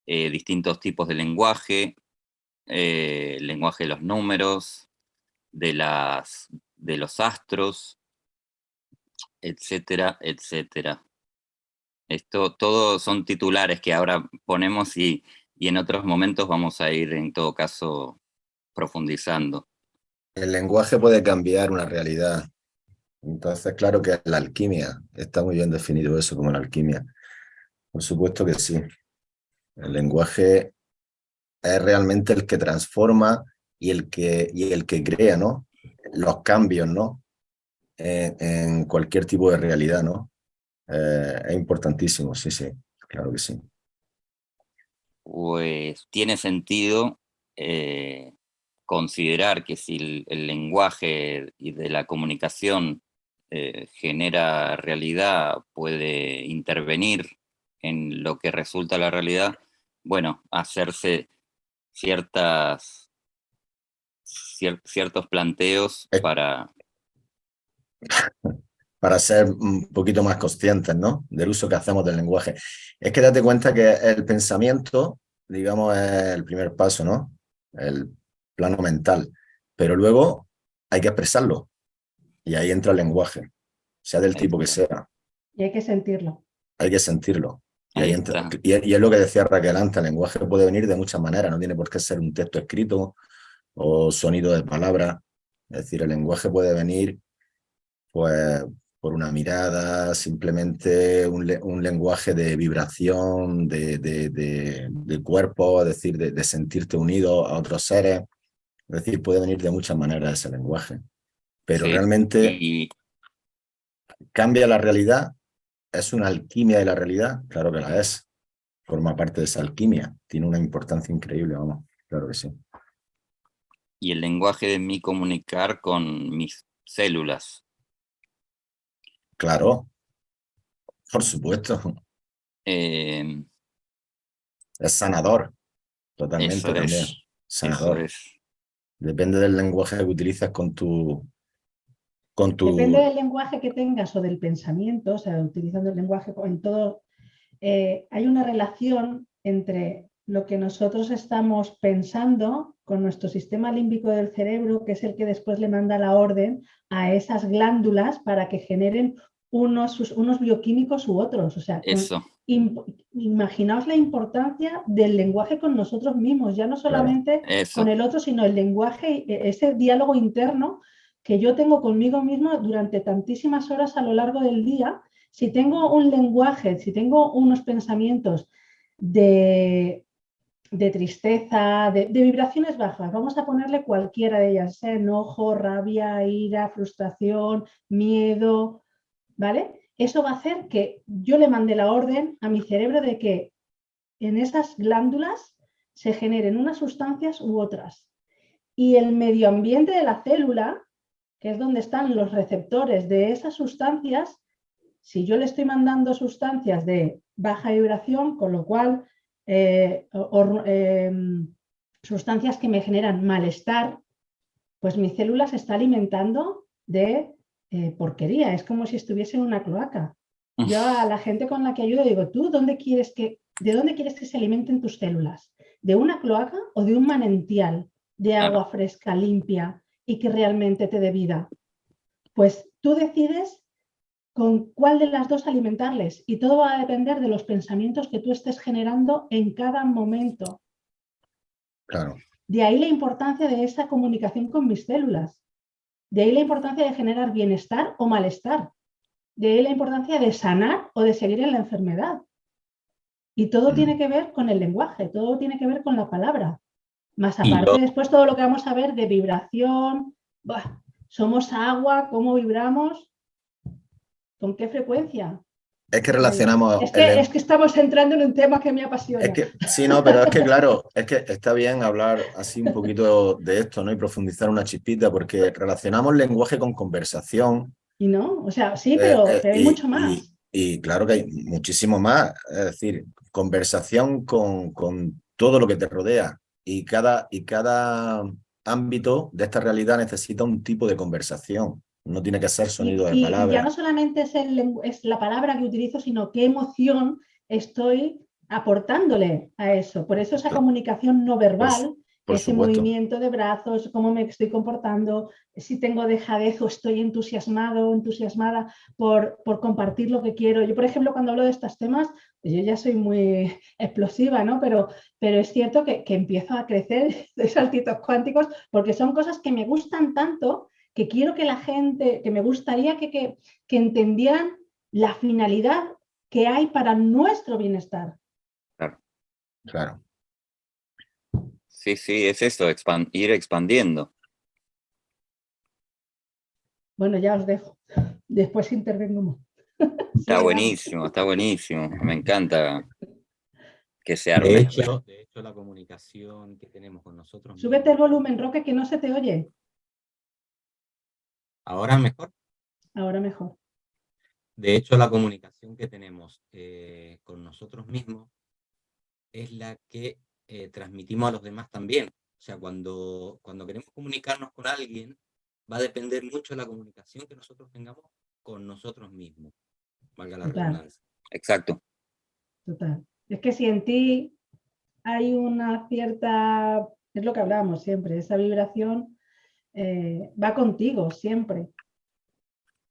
eh, distintos tipos de lenguaje, eh, lenguaje de los números, de, las, de los astros, etcétera, etcétera. Esto, todos son titulares que ahora ponemos y, y en otros momentos vamos a ir en todo caso profundizando. El lenguaje puede cambiar una realidad. Entonces, claro que la alquimia, está muy bien definido eso como la alquimia. Por supuesto que sí. El lenguaje es realmente el que transforma y el que, y el que crea, ¿no? Los cambios, ¿no? En, cualquier tipo de realidad, ¿no? Eh, es importantísimo, sí, sí, claro que sí. Pues tiene sentido eh, considerar que si el, lenguaje y de la comunicación eh, genera realidad, puede intervenir en lo que resulta la realidad, bueno, hacerse ciertas, ciertos planteos para... *laughs* Para ser un poquito más conscientes, ¿no? Del uso que hacemos del lenguaje. Es que date cuenta que el pensamiento, digamos, es el primer paso, ¿no? El plano mental, pero luego hay que expresarlo y ahí entra el lenguaje, sea del tipo que sea. Y hay que sentirlo. Hay que sentirlo. Y, ahí entra, y, es lo que decía Raquel antes, el lenguaje puede venir de muchas maneras, no tiene por qué ser un texto escrito o sonido de palabras. Es decir, el lenguaje puede venir pues, por una mirada, simplemente un, un lenguaje de vibración, de, de, de, cuerpo, es decir, de, sentirte unido a otros seres. Es decir, puede venir de muchas maneras ese lenguaje. Pero realmente cambia la realidad. ¿Es una alquimia de la realidad? Claro que la es. Forma parte de esa alquimia. Tiene una importancia increíble, vamos. Claro que sí. Y el lenguaje de mi comunicar con mis células. Claro. Por supuesto. Em, es sanador. Totalmente también. Sanador. Depende del lenguaje que utilices con tu, con tu... Depende del lenguaje que tengas o del pensamiento, o sea, utilizando el lenguaje en todo, eh, hay una relación entre lo que nosotros estamos pensando con nuestro sistema límbico del cerebro, que es el que después le manda la orden a esas glándulas para que generen unos, unos bioquímicos u otros. O sea, Eso. Imaginaos la importancia del lenguaje con nosotros mismos, ya no solamente con el otro, sino el lenguaje, e, ese diálogo interno que yo tengo conmigo mismo durante tantísimas horas a lo largo del día. Si tengo un lenguaje, si tengo unos pensamientos de, de tristeza, de, de, vibraciones bajas, vamos a ponerle cualquiera de ellas, enojo, rabia, ira, frustración, miedo, ¿vale? Eso va a hacer que yo le mande la orden a mi cerebro de que en esas glándulas se generen unas sustancias u otras. Y el medio ambiente de la célula, que es donde están los receptores de esas sustancias, si yo le estoy mandando sustancias de baja vibración, con lo cual eh, em, sustancias que me generan malestar, pues mi célula se está alimentando de eh, porquería, es como si estuviese en una cloaca. Yo a la gente con la que ayudo digo, ¿tú dónde quieres que, de dónde quieres que se alimenten tus células? ¿De una cloaca o de un manantial de agua fresca, limpia y que realmente te dé vida? Pues tú decides con cuál de las dos alimentarles y todo va a depender de los pensamientos que tú estés generando en cada momento. Claro. De ahí la importancia de esa comunicación con mis células. De ahí la importancia de generar bienestar o malestar. De ahí la importancia de sanar o de seguir en la enfermedad. Y todo Mm. tiene que ver con el lenguaje, todo tiene que ver con la palabra. Más aparte, después todo lo que vamos a ver de vibración, buah, somos agua, cómo vibramos, con qué frecuencia. Es que relacionamos... Es que, len- es que estamos entrando en un tema que me apasiona. Es que, sí, no, pero es que claro, es que está bien hablar así un poquito de esto, ¿no? Y profundizar una chispita, porque relacionamos lenguaje con conversación. Y no, o sea, sí, eh, pero, eh, pero hay y- mucho más. Y, y claro que hay muchísimo más. Es decir, conversación con, con todo lo que te rodea. Y cada, y cada ámbito de esta realidad necesita un tipo de conversación. No tiene que ser Y- sonido de y ya no solamente es, el es la palabra que utilizo, sino qué emoción estoy aportándole a eso. Por eso esa comunicación no verbal, ese supuesto. movimiento de brazos, cómo me estoy comportando, si tengo dejadez o estoy entusiasmado o entusiasmada por, por compartir lo que quiero. Yo, por ejemplo, cuando hablo de estos temas, pues yo ya soy muy explosiva, ¿no? Pero, pero es cierto que, que empiezo a crecer *laughs* de saltitos cuánticos porque son cosas que me gustan tanto que quiero que la gente, que me gustaría que, que, que entendieran la finalidad que hay para nuestro bienestar. Claro. Sí, sí, es eso, expan- ir expandiendo. Bueno, ya os dejo. Después intervengo más. *laughs* Está buenísimo, está buenísimo. Me encanta que se De arme. hecho, de hecho, la comunicación que tenemos con nosotros Súbete el volumen, Roque, que no se te oye. Ahora mejor. Ahora mejor. De hecho, la comunicación que tenemos eh, con nosotros mismos es la que eh, transmitimos a los demás también. O sea, cuando, cuando queremos comunicarnos con alguien, va a depender mucho de la comunicación que nosotros tengamos con nosotros mismos. Valga la Total. redundancia. Exacto. Total. Es que si en ti hay una cierta, es lo que hablábamos siempre, esa vibración eh, va contigo siempre.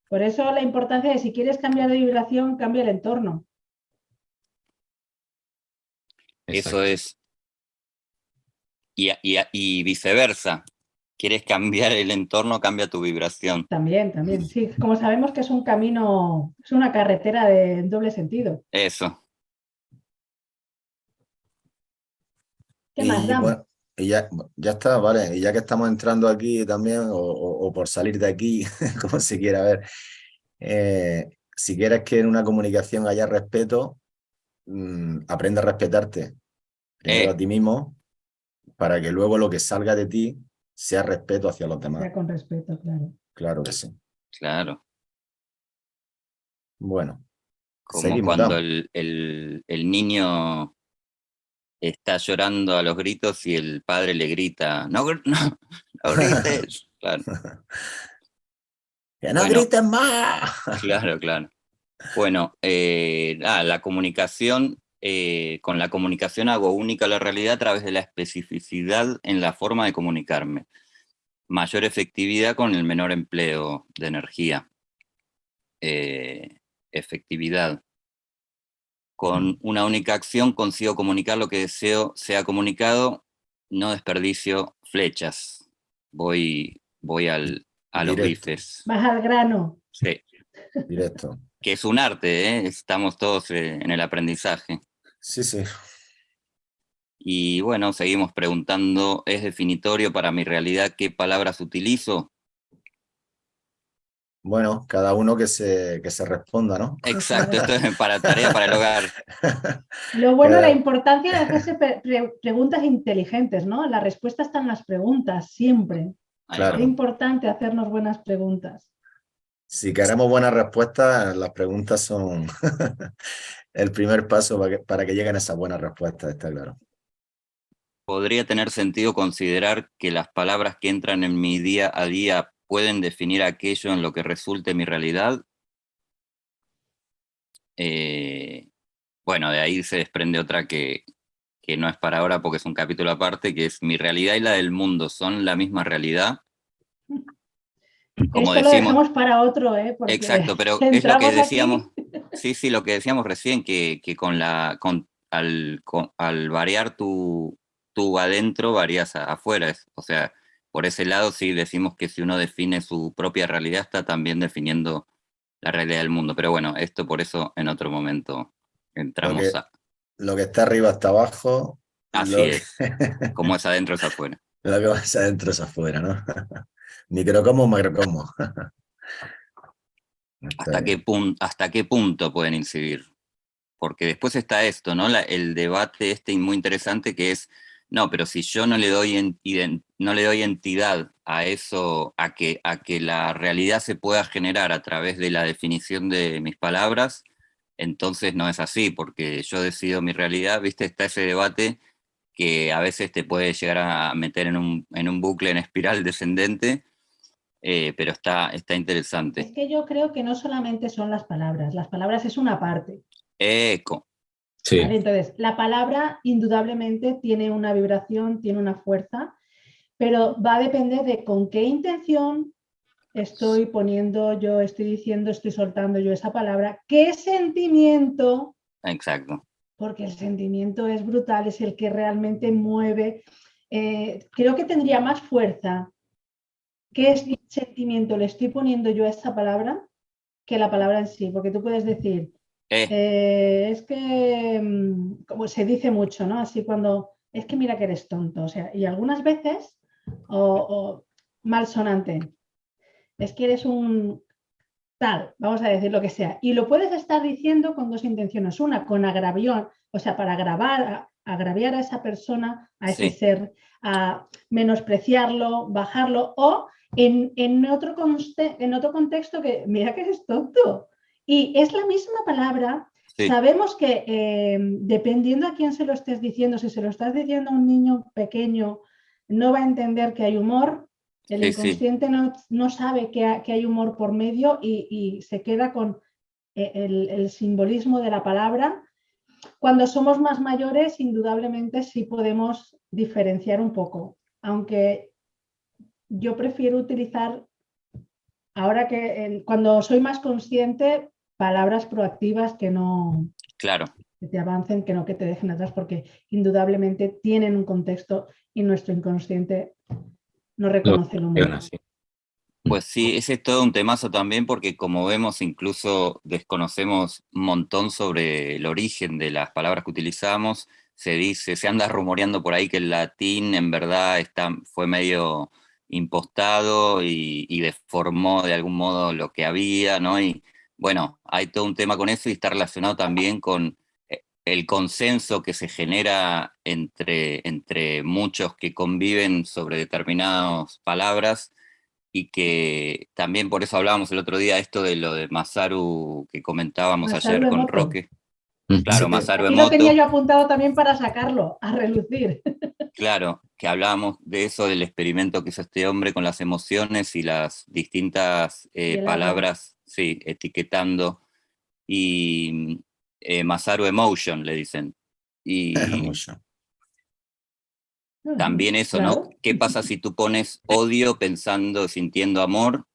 Por eso la importancia de si quieres cambiar de vibración, cambia el entorno. Eso es. Y, y y viceversa. Quieres cambiar el entorno, cambia tu vibración. También, también. Sí, como sabemos que es un camino, es una carretera de en doble sentido. Eso. ¿Qué Y, más, Dan? bueno, y ya, ya está, vale. Y ya que estamos entrando aquí también, o, o- o por salir de aquí, *laughs* como se quiera ver, eh, si quieres que en una comunicación haya respeto, mm, aprende a respetarte primero Eh. a ti mismo, para que luego lo que salga de ti sea respeto hacia los demás. Con respeto, claro. Claro que sí. Claro. Bueno, Como Seguimos, cuando el- el niño está llorando a los gritos y el padre le grita, no, *laughs* no, no grites. *laughs* Claro, ¡que no Bueno. grites más! claro, claro. Bueno, eh, ah, la comunicación, eh, con la comunicación hago única la realidad a través de la especificidad en la forma de comunicarme. Mayor efectividad con el menor empleo de energía. Eh, efectividad. Con una única acción consigo comunicar lo que deseo sea comunicado, no desperdicio flechas. Voy, voy al, a los Directo. bifes. Vas al grano. Sí, Directo. que es un arte, ¿eh? estamos todos eh, en el aprendizaje. Sí, sí. Y bueno, seguimos preguntando, ¿es definitorio para mi realidad qué palabras utilizo? Bueno, cada uno que se, que se responda, ¿no? Exacto, esto es *laughs* para tarea para el hogar. Lo bueno, la importancia de hacerse *laughs* pre- pre- preguntas inteligentes, ¿no? La respuesta está en las preguntas, siempre. Claro. Es importante hacernos buenas preguntas. Si queremos buenas respuestas, las preguntas son *laughs* el primer paso para que, para que lleguen esas buenas respuestas, está claro. ¿Podría tener sentido considerar que las palabras que entran en mi día a día pueden definir aquello en lo que resulte mi realidad? Eh, bueno, de ahí se desprende otra que, que no es para ahora porque es un capítulo aparte, que es mi realidad y la del mundo son la misma realidad. como Esto decimos, lo dejamos para otro, ¿eh? Porque exacto, pero es lo que aquí- decíamos, sí, sí, lo que decíamos recién, que, que con la, con, al, con- al variar tu, tu adentro, varías a- afuera, es- o sea, por ese lado sí decimos que si uno define su propia realidad, está también definiendo la realidad del mundo, pero bueno, esto por eso en otro momento entramos que- a, Lo que está arriba está abajo. así lo que- es, *laughs* como es adentro es afuera. Lo que pasa adentro es afuera, ¿no? *laughs* Microcomo, macrocomo. *laughs* ¿Hasta qué, ¿Hasta qué punto pueden incidir? Porque después está esto, ¿no? La- el debate este muy interesante que es, no, pero si yo no le doy, en- no le doy entidad a eso, a que, a que la realidad se pueda generar a través de la definición de mis palabras, entonces no es así, porque yo decido mi realidad, ¿viste? Está ese debate que a veces te puede llegar a meter en un, en un bucle, en espiral descendente, eh, pero está, está interesante. Es que yo creo que no solamente son las palabras, las palabras es una parte. Eco. Sí, ¿vale? Entonces, la palabra indudablemente tiene una vibración, tiene una fuerza, pero va a depender de con qué intención estoy poniendo yo, estoy diciendo, estoy soltando yo esa palabra, qué sentimiento, Exacto. porque el sentimiento es brutal, es el que realmente mueve. Eh, creo que tendría más fuerza qué sentimiento le estoy poniendo yo a esa palabra que la palabra en sí, porque tú puedes decir, Eh, eh, es que, mm, como se dice mucho, ¿no? Así cuando, es que mira que eres tonto, o sea, y algunas veces, o, o malsonante, es que eres un tal, vamos a decir lo que sea, y lo puedes estar diciendo con dos intenciones, una con agravión, o sea, para agravar, agraviar a esa persona, a ese Sí. ser, a menospreciarlo, bajarlo, o en, en otro, conste- en otro contexto que, mira que eres tonto, y es la misma palabra. Sí. Sabemos que eh, dependiendo a quién se lo estés diciendo, si se lo estás diciendo a un niño pequeño, no va a entender que hay humor. El Sí, sí. inconsciente no, no sabe que, ha- que hay humor por medio y, y se queda con eh, el, el simbolismo de la palabra. Cuando somos más mayores, indudablemente sí podemos diferenciar un poco, aunque yo prefiero utilizar, ahora que cuando soy más consciente, palabras proactivas que no claro. que te avancen, que no que te dejen atrás, porque indudablemente tienen un contexto y nuestro inconsciente no reconoce funciona así. Pues sí, ese es todo un temazo también porque como vemos incluso desconocemos un montón sobre el origen de las palabras que utilizamos. Se dice, se anda rumoreando por ahí que el latín en verdad está, fue medio impostado y, y deformó de algún modo lo que había, ¿no? Y bueno, hay todo un tema con eso y está relacionado también con eh, el consenso que se genera entre, entre muchos que conviven sobre determinadas palabras y que también por eso hablábamos el otro día esto de lo de Masaru que comentábamos Masaru ayer con Emoto. Roque. Claro, Sí. Masaru Aquí lo tenía Emoto, yo apuntado también para sacarlo, a relucir. *laughs* claro, que hablábamos de eso, del experimento que hizo este hombre con las emociones y las distintas eh, palabras, sí, etiquetando. Y eh, Masaru Emotion le dicen. Y también eso, ¿no? ¿Qué pasa si tú pones odio pensando, sintiendo amor?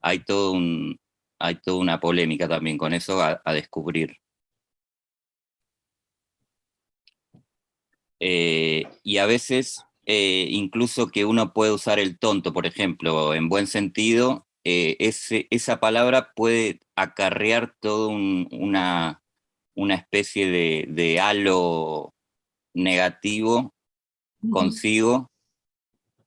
Hay todo un, hay toda una polémica también con eso a, a descubrir. Eh, y a veces, eh, incluso que uno puede usar el tonto, por ejemplo, en buen sentido, eh, ese- esa palabra puede acarrear toda una, una especie de, de halo negativo consigo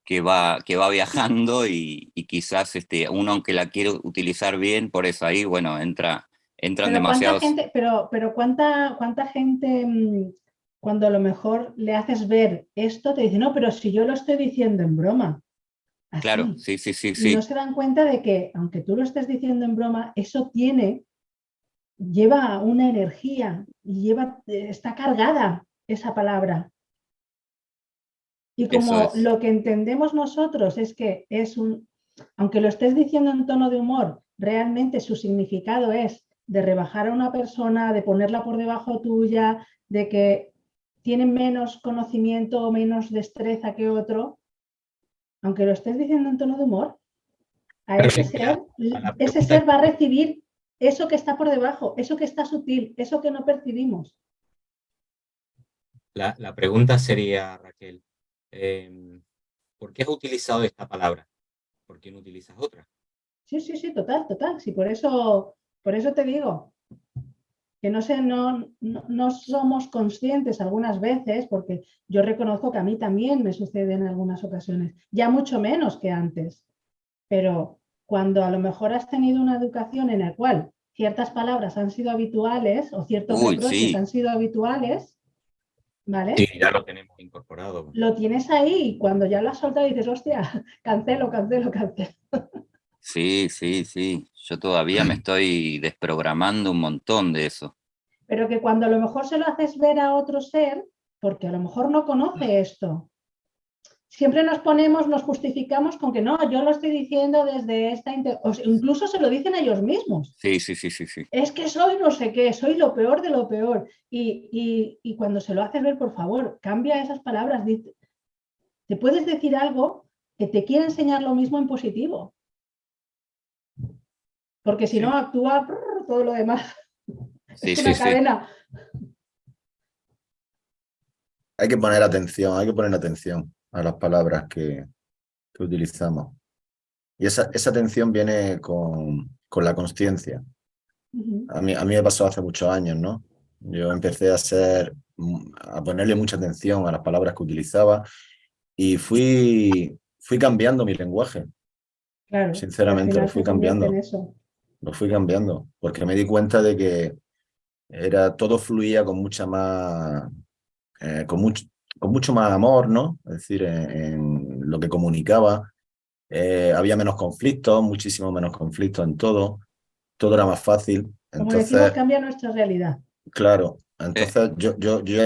que va, que va viajando y, y quizás este, uno aunque la quiere utilizar bien, por eso ahí, bueno, entra, entran Pero cuánta demasiados... gente, pero, pero cuánta, cuánta gente mm, cuando a lo mejor le haces ver esto te dice, no, pero si yo lo estoy diciendo en broma. Así. Claro, sí, sí, sí, Y sí, no se dan cuenta de que, aunque tú lo estés diciendo en broma, eso tiene, lleva una energía y lleva, eh, está cargada esa palabra. Y como es. lo que entendemos nosotros es que es un, aunque lo estés diciendo en tono de humor, realmente su significado es de rebajar a una persona, de ponerla por debajo tuya, de que tiene menos conocimiento o menos destreza que otro, aunque lo estés diciendo en tono de humor, a ese ser, ese ser va a recibir eso que está por debajo, eso que está sutil, eso que no percibimos. La, pregunta sería, Raquel, em, ¿por qué has utilizado esta palabra? ¿Por qué no utilizas otra? Sí, sí, sí, total, total. Sí, por eso, por eso te digo que no, sé, no, no, somos conscientes algunas veces, porque yo reconozco que a mí también me sucede en algunas ocasiones, ya mucho menos que antes, pero cuando a lo mejor has tenido una educación en la cual ciertas palabras han sido habituales o ciertos reproches han sido habituales, ¿vale? Sí, ya lo tenemos incorporado. Lo tienes ahí y cuando ya lo has soltado dices, hostia, cancelo, cancelo, cancelo. *laughs* Sí, sí, sí. Yo todavía me *clears throat* estoy desprogramando un montón de eso. Pero que cuando a lo mejor se lo haces ver a otro ser, porque a lo mejor no conoce esto, siempre nos ponemos, nos justificamos con que no, yo lo estoy diciendo desde esta... O incluso se lo dicen ellos mismos. Sí, sí, sí, sí, sí. Es que soy no sé qué, soy lo peor de lo peor. Y, y cuando se lo haces ver, por favor, cambia esas palabras. Te puedes decir algo que te quiere enseñar lo mismo en positivo. Porque si no, actúa todo lo demás. es una cadena. Hay que poner atención, hay que poner atención a las palabras que, utilizamos. Y esa, atención viene con, la conciencia. a, mí, a mí me pasó hace muchos años, ¿no? Yo empecé a hacer, a ponerle mucha atención a las palabras que utilizaba y fui, fui cambiando mi lenguaje. Claro, Sinceramente, lo fui cambiando lo fui cambiando, porque me di cuenta de que era, todo fluía con mucha más, eh, con, mucho, con mucho más amor, ¿no? Es decir, en, lo que comunicaba, eh, había menos conflictos, muchísimo menos conflictos en todo, todo era más fácil. Como decimos, cambia nuestra realidad. Claro, entonces yo, yo, yo,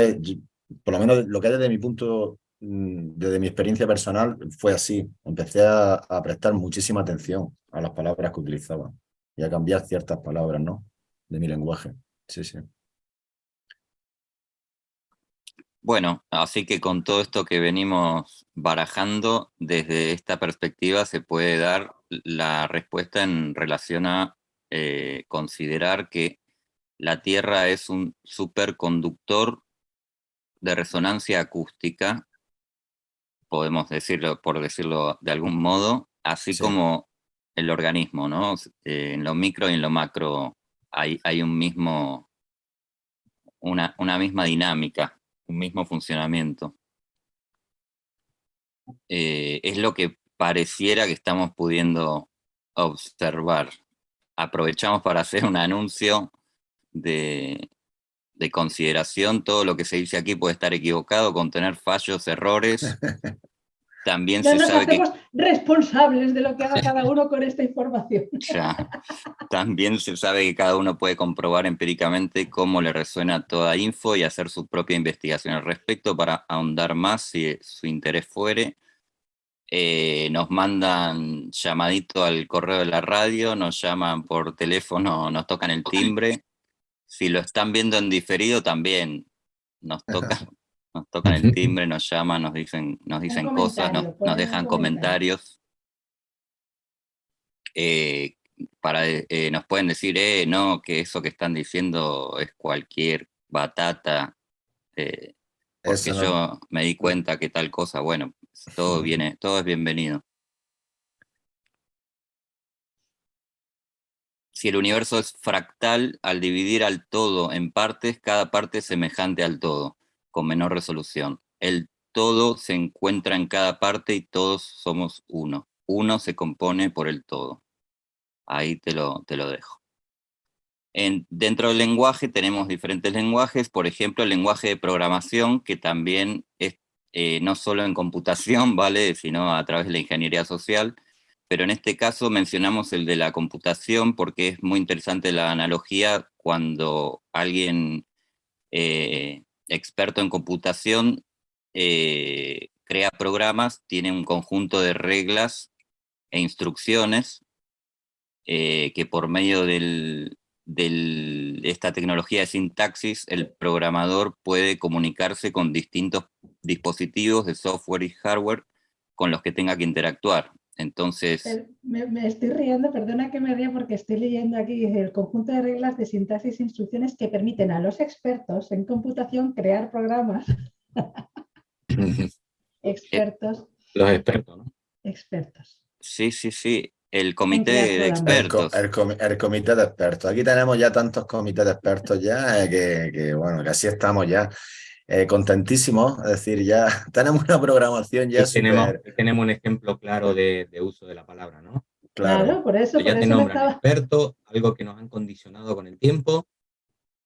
por lo menos lo que desde mi punto, mm, desde mi experiencia personal, fue así. Empecé a, a prestar muchísima atención a las palabras que utilizaba y a cambiar ciertas palabras, ¿no? De mi lenguaje. Sí, sí. Bueno, así que con todo esto que venimos barajando, desde esta perspectiva se puede dar la respuesta en relación a eh, considerar que la Tierra es un superconductor de resonancia acústica, podemos decirlo, por decirlo de algún modo, así como el organismo, ¿no? Eh, en lo micro y en lo macro hay, hay un mismo, una, una misma dinámica, un mismo funcionamiento. Eh, es lo que pareciera que estamos pudiendo observar. Aprovechamos para hacer un anuncio de, de consideración. Todo lo que se dice aquí puede estar equivocado, contener fallos, errores. *laughs* También se nos sabe hacemos responsables de lo que haga cada uno con esta información. *laughs* También se sabe que cada uno puede comprobar empíricamente cómo le resuena toda info y hacer su propia investigación al respecto para ahondar más si su interés fuere. Eh, nos mandan llamadito al correo de la radio, nos llaman por teléfono, nos tocan el timbre. Si lo están viendo en diferido también nos *laughs* toca nos tocan el timbre, nos llaman, nos dicen, nos dicen cosas, nos, dejan comentarios. Eh, para, eh, nos pueden decir, eh, no, que eso que están diciendo es cualquier batata, eh, porque yo me di cuenta que tal cosa, bueno, todo viene, todo es bienvenido. Si el universo es fractal, al dividir al todo en partes, cada parte es semejante al todo con menor resolución. El todo se encuentra en cada parte y todos somos uno. Uno se compone por el todo. Ahí te lo, te lo dejo. En, dentro del lenguaje tenemos diferentes lenguajes, por ejemplo el lenguaje de programación, que también es eh, no solo en computación, *laughs* ¿vale? sino a través de la ingeniería social, pero en este caso mencionamos el de la computación porque es muy interesante la analogía cuando alguien eh, experto en computación, eh, crea programas, tiene un conjunto de reglas e instrucciones eh, que por medio de esta tecnología de sintaxis, el programador puede comunicarse con distintos dispositivos de software y hardware con los que tenga que interactuar. Entonces... Me, me, estoy riendo, perdona que me ría porque estoy leyendo aquí el conjunto de reglas de sintaxis e instrucciones que permiten a los expertos en computación crear programas. *laughs* expertos. Los expertos, ¿no? Expertos. Sí, sí, sí. El comité de expertos. El, comité de expertos. Aquí tenemos ya tantos comités de expertos ya eh, que, bueno, que así estamos ya eh, contentísimos. Es decir, ya *laughs* tenemos una programación ya tenemos, tenemos un ejemplo claro de, uso de la palabra, ¿no? Claro, por eso. ya por te nombran experto, algo que nos han condicionado con el tiempo.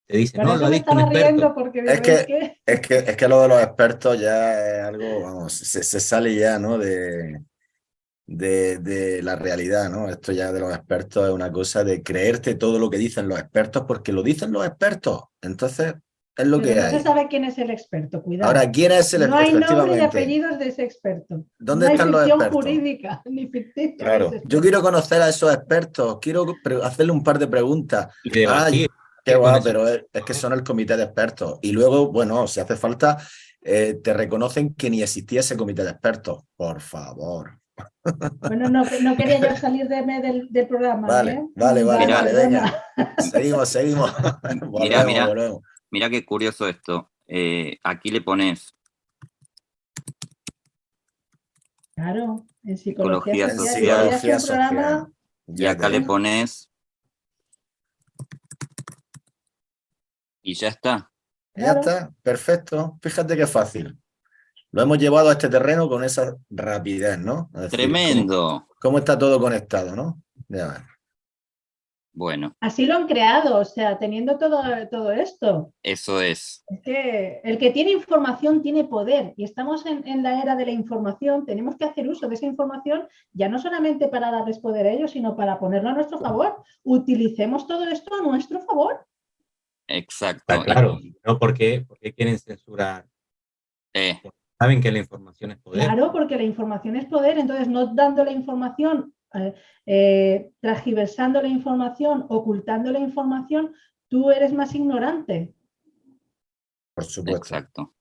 Te dicen, no, lo ha dicho un experto. Es que, es, que, es que lo de los expertos ya es algo, vamos, se, se sale ya, ¿no? De, de, la realidad, ¿no? Esto ya de los expertos es una cosa de creerte todo lo que dicen los expertos porque lo dicen los expertos. Entonces, es lo que no hay. No se sabe quién es el experto, cuidado. Ahora, ¿quién es el experto? No hay nombre y apellidos de ese experto. ¿Dónde están los expertos? jurídica, *laughs* ni ficticia. Claro, yo quiero conocer a esos expertos, quiero hacerle un par de preguntas. Ay, qué guay, pero es, que son el comité de expertos. Y luego, bueno, si hace falta, eh, te reconocen que ni existía ese comité de expertos. Por favor. *laughs* Bueno, no, no quería yo salir de, del, del, programa. Vale, ¿eh? vale, vale, vale, venga. Seguimos, seguimos. mira, *laughs* mira, mira qué curioso esto. Eh, aquí le pones... Claro, en psicología, social. social. Y acá le pones... Y ya está. Ya está, perfecto. Fíjate qué fácil lo hemos llevado a este terreno con esa rapidez, ¿no? Tremendo. Cómo, está todo conectado, ¿no? Ya Bueno. Así lo han creado, o sea, teniendo todo, todo esto. Eso es. Es que el que tiene información tiene poder y estamos en, en, la era de la información, tenemos que hacer uso de esa información ya no solamente para darles poder a ellos, sino para ponerlo a nuestro favor. Utilicemos todo esto a nuestro favor. Exacto. Claro, ¿no? ¿Por qué, ¿Por qué quieren censurar? Eh. Saben que la información es poder. Claro, porque la información es poder, entonces no dando la información, eh, transgiversando la información, ocultando la información, tú eres más ignorante. Por supuesto. Exacto.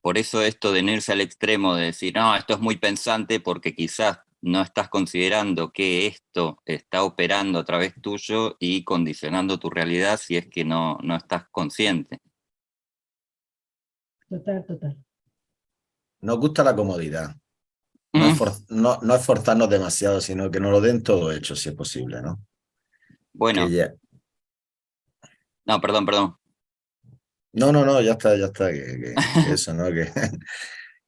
Por eso esto de irse al extremo de decir, no, esto es muy pensante porque quizás no estás considerando que esto está operando a través tuyo y condicionando tu realidad si es que no, no estás consciente. Total, total. Nos gusta la comodidad. No, esforzarnos demasiado, sino que nos lo den todo hecho, si es posible, ¿no? Bueno. No, perdón, perdón. No, no, no, ya está, ya está. Que, eso, ¿no? Que,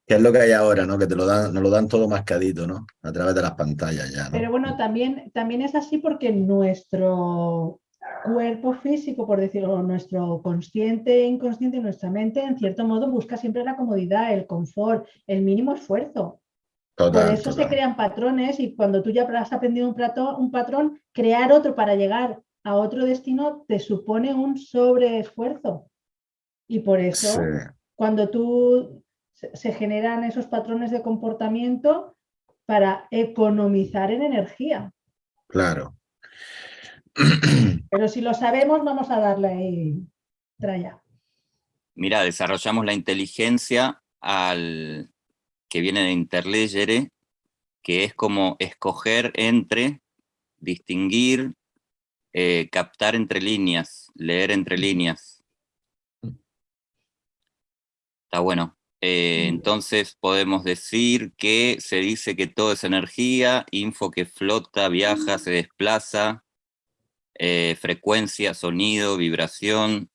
es lo que hay ahora, ¿no? Que te lo dan, nos lo dan todo mascadito, ¿no? A través de las pantallas ya, ¿no? Pero bueno, también, también es así porque nuestro cuerpo físico, por decirlo, nuestro consciente e inconsciente, nuestra mente, en cierto modo, busca siempre la comodidad, el confort, el mínimo esfuerzo. Por eso se crean patrones y cuando tú ya has aprendido un, un patrón, crear otro para llegar a otro destino te supone un sobreesfuerzo. Y por eso, cuando tú se generan esos patrones de comportamiento para economizar en energía. Claro. *clears throat* Pero si lo sabemos, vamos a darle ahí traya. Mira, desarrollamos la inteligencia al que viene de interlegere, que es como escoger entre, distinguir, eh, captar entre líneas, leer entre líneas. Está bueno. Eh, entonces podemos decir que se dice que todo es energía, info que flota, viaja, se desplaza, eh, frecuencia, sonido, vibración,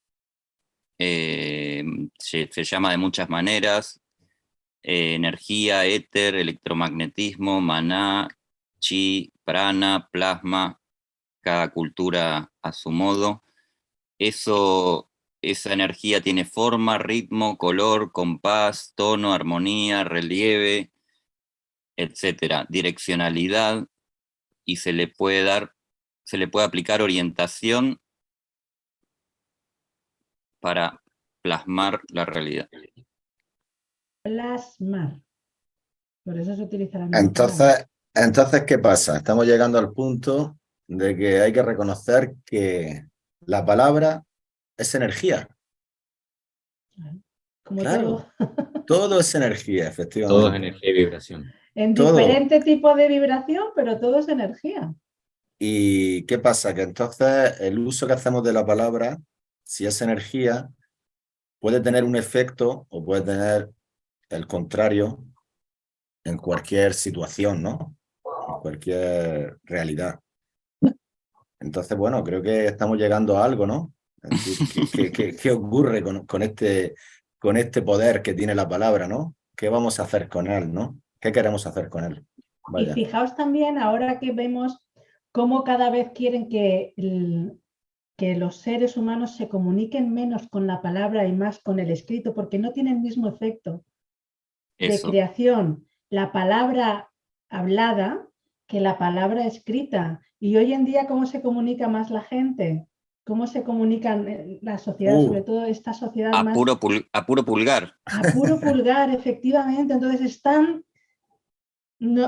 eh, se, llama de muchas maneras, eh, energía, éter, electromagnetismo, maná, chi, prana, plasma, cada cultura a su modo. Eso, esa energía tiene forma, ritmo, color, compás, tono, armonía, relieve, etcétera, direccionalidad, y se le puede dar se le puede aplicar orientación para plasmar la realidad. Plasmar. Por eso se utiliza la entonces, entonces, ¿qué pasa? Estamos llegando al punto de que hay que reconocer que la palabra es energía. Como todo. *laughs* *laughs* todo es energía, efectivamente. Todo es energía y vibración. en diferente tipo de vibración, pero todo es energía. ¿Y qué pasa? Que entonces el uso que hacemos de la palabra, si es energía, puede tener un efecto o puede tener el contrario en cualquier situación, ¿no? En cualquier realidad. Entonces, bueno, creo que estamos llegando a algo, ¿no? ¿Qué, ocurre con, este, con este poder que tiene la palabra, ¿no? ¿Qué vamos a hacer con él, ¿no? ¿Qué queremos hacer con él? Y fijaos también, ahora que vemos cómo cada vez quieren que, que los seres humanos se comuniquen menos con la palabra y más con el escrito, porque no tiene el mismo efecto de creación la palabra hablada que la palabra escrita. Y hoy en día, ¿cómo se comunica más la gente? ¿Cómo se comunican eh, la sociedad, uh. sobre todo esta sociedad a Puro a puro pulgar. A puro pulgar, *laughs* efectivamente. Entonces están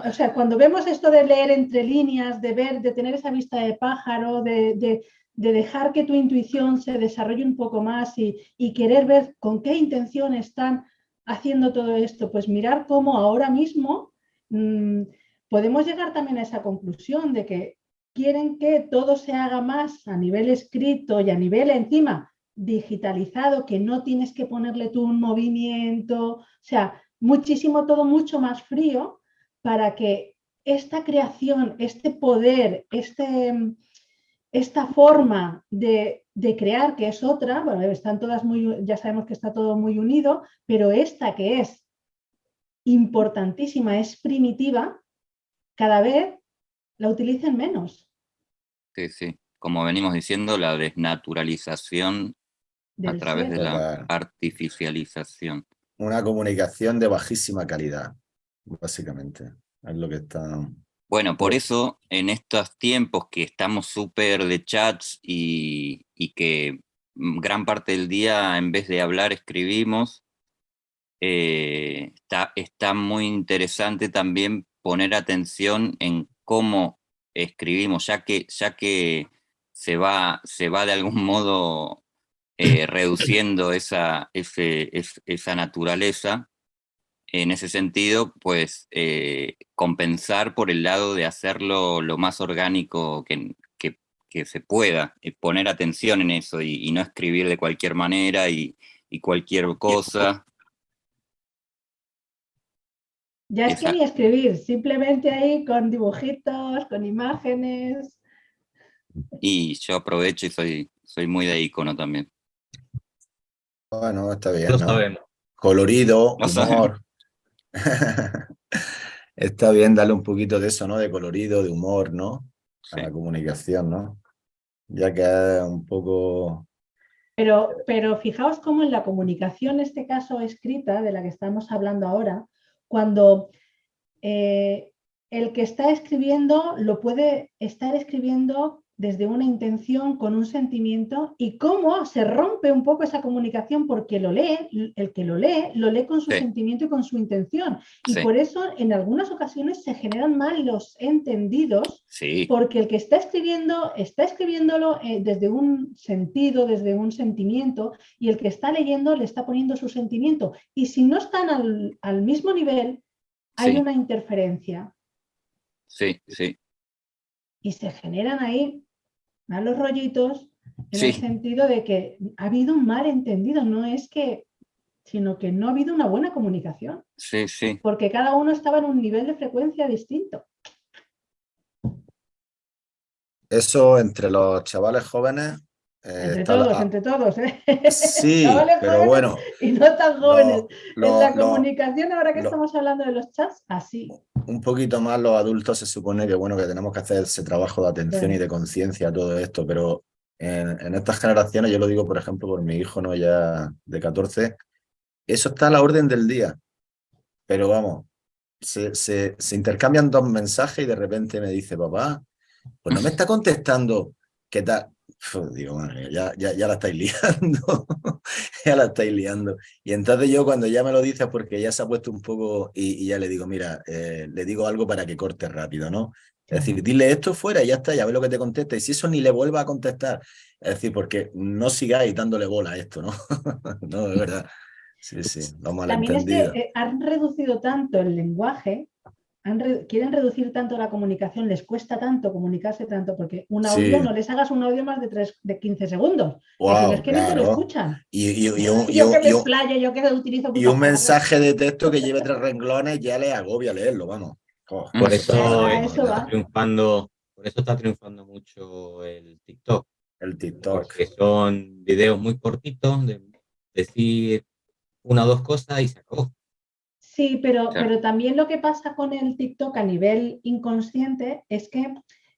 o sea, cuando vemos esto de leer entre líneas, de ver, de tener esa vista de pájaro, de, dejar que tu intuición se desarrolle un poco más y, querer ver con qué intención están haciendo todo esto, pues mirar cómo ahora mismo mm, podemos llegar también a esa conclusión de que quieren que todo se haga más a nivel escrito y a nivel encima digitalizado, que no tienes que ponerle tú un movimiento, o sea, muchísimo todo mucho más frío para que esta creación, este poder, este, esta forma de, crear, que es otra, bueno, están todas muy, ya sabemos que está todo muy unido, pero esta que es importantísima, es primitiva, cada vez la utilicen menos. Sí, sí. Como venimos diciendo, la desnaturalización a través de la artificialización. Una comunicación de bajísima calidad básicamente. Es lo que está... Bueno, por eso en estos tiempos que estamos súper de chats y, que gran parte del día en vez de hablar escribimos, eh, está, está muy interesante también poner atención en cómo escribimos, ya que, ya que se, va, se va de algún modo eh, reduciendo esa, esa naturaleza, en ese sentido, pues eh, compensar por el lado de hacerlo lo más orgánico que, se pueda, eh, poner atención en eso y, no escribir de cualquier manera y, cualquier cosa. Ya es que ni escribir, simplemente ahí con dibujitos, con imágenes. Y yo aprovecho y soy, soy muy de icono también. Bueno, está bien. Lo sabemos. Colorido, humor. *laughs* Está bien darle un poquito de eso, ¿no? De colorido, de humor, ¿no? A la comunicación, ¿no? Ya que es un poco... Pero, pero fijaos cómo en la comunicación, en este caso escrita, de la que estamos hablando ahora, cuando eh, el que está escribiendo lo puede estar escribiendo desde una intención, con un sentimiento, y cómo se rompe un poco esa comunicación porque lo lee, el que lo lee, lo lee con su sentimiento y con su intención. Y por eso en algunas ocasiones se generan mal los entendidos, porque el que está escribiendo, está escribiéndolo eh, desde un sentido, desde un sentimiento, y el que está leyendo le está poniendo su sentimiento. Y si no están al, mismo nivel, hay una interferencia. Sí, sí y se generan ahí malos rollitos en el sentido de que ha habido un malentendido, no es que, sino que no ha habido una buena comunicación. Sí, sí. Porque cada uno estaba en un nivel de frecuencia distinto. Eso entre los chavales jóvenes eh, entre todos, entre todos. ¿eh? Sí, *laughs* pero bueno. Y no tan jóvenes. en la comunicación, ahora que estamos hablando de los chats, así. Un poquito más los adultos se supone que bueno que tenemos que hacer ese trabajo de atención y de conciencia a todo esto, pero en, estas generaciones, yo lo digo por ejemplo por mi hijo no ya de 14, eso está a la orden del día. Pero vamos, se, se, se intercambian dos mensajes y de repente me dice, papá, pues no me está contestando qué tal digo, ya, ya, ya, la estáis *laughs* liando, ya la estáis liando. Y entonces yo cuando ya me lo dices, porque ya se ha puesto un poco, y, ya le digo, mira, eh, le digo algo para que corte rápido, ¿no? Es decir, dile esto fuera y ya está, ya ve lo que te contesta. Y si eso ni le vuelva a contestar, es decir, porque no sigáis dándole bola a esto, ¿no? *laughs* no, es verdad. Sí, sí, lo También es que eh, han reducido tanto el lenguaje han re- quieren reducir tanto la comunicación, les cuesta tanto comunicarse tanto, porque un audio, Sí. no les hagas un audio más de, tres, de 15 segundos. Wow, no es que ni te lo escuchan. Y, y- y un, y yo que me explayo, yo que utilizo... y un mensaje de texto que lleve tres renglones ya le agobia leerlo, vamos. Oh. Por A eso, a eso está va. triunfando, por eso está triunfando mucho el TikTok. el TikTok. Porque son videos muy cortitos de decir una o dos cosas y se acabó. Sí, pero, Claro. pero también lo que pasa con el TikTok a nivel inconsciente es que,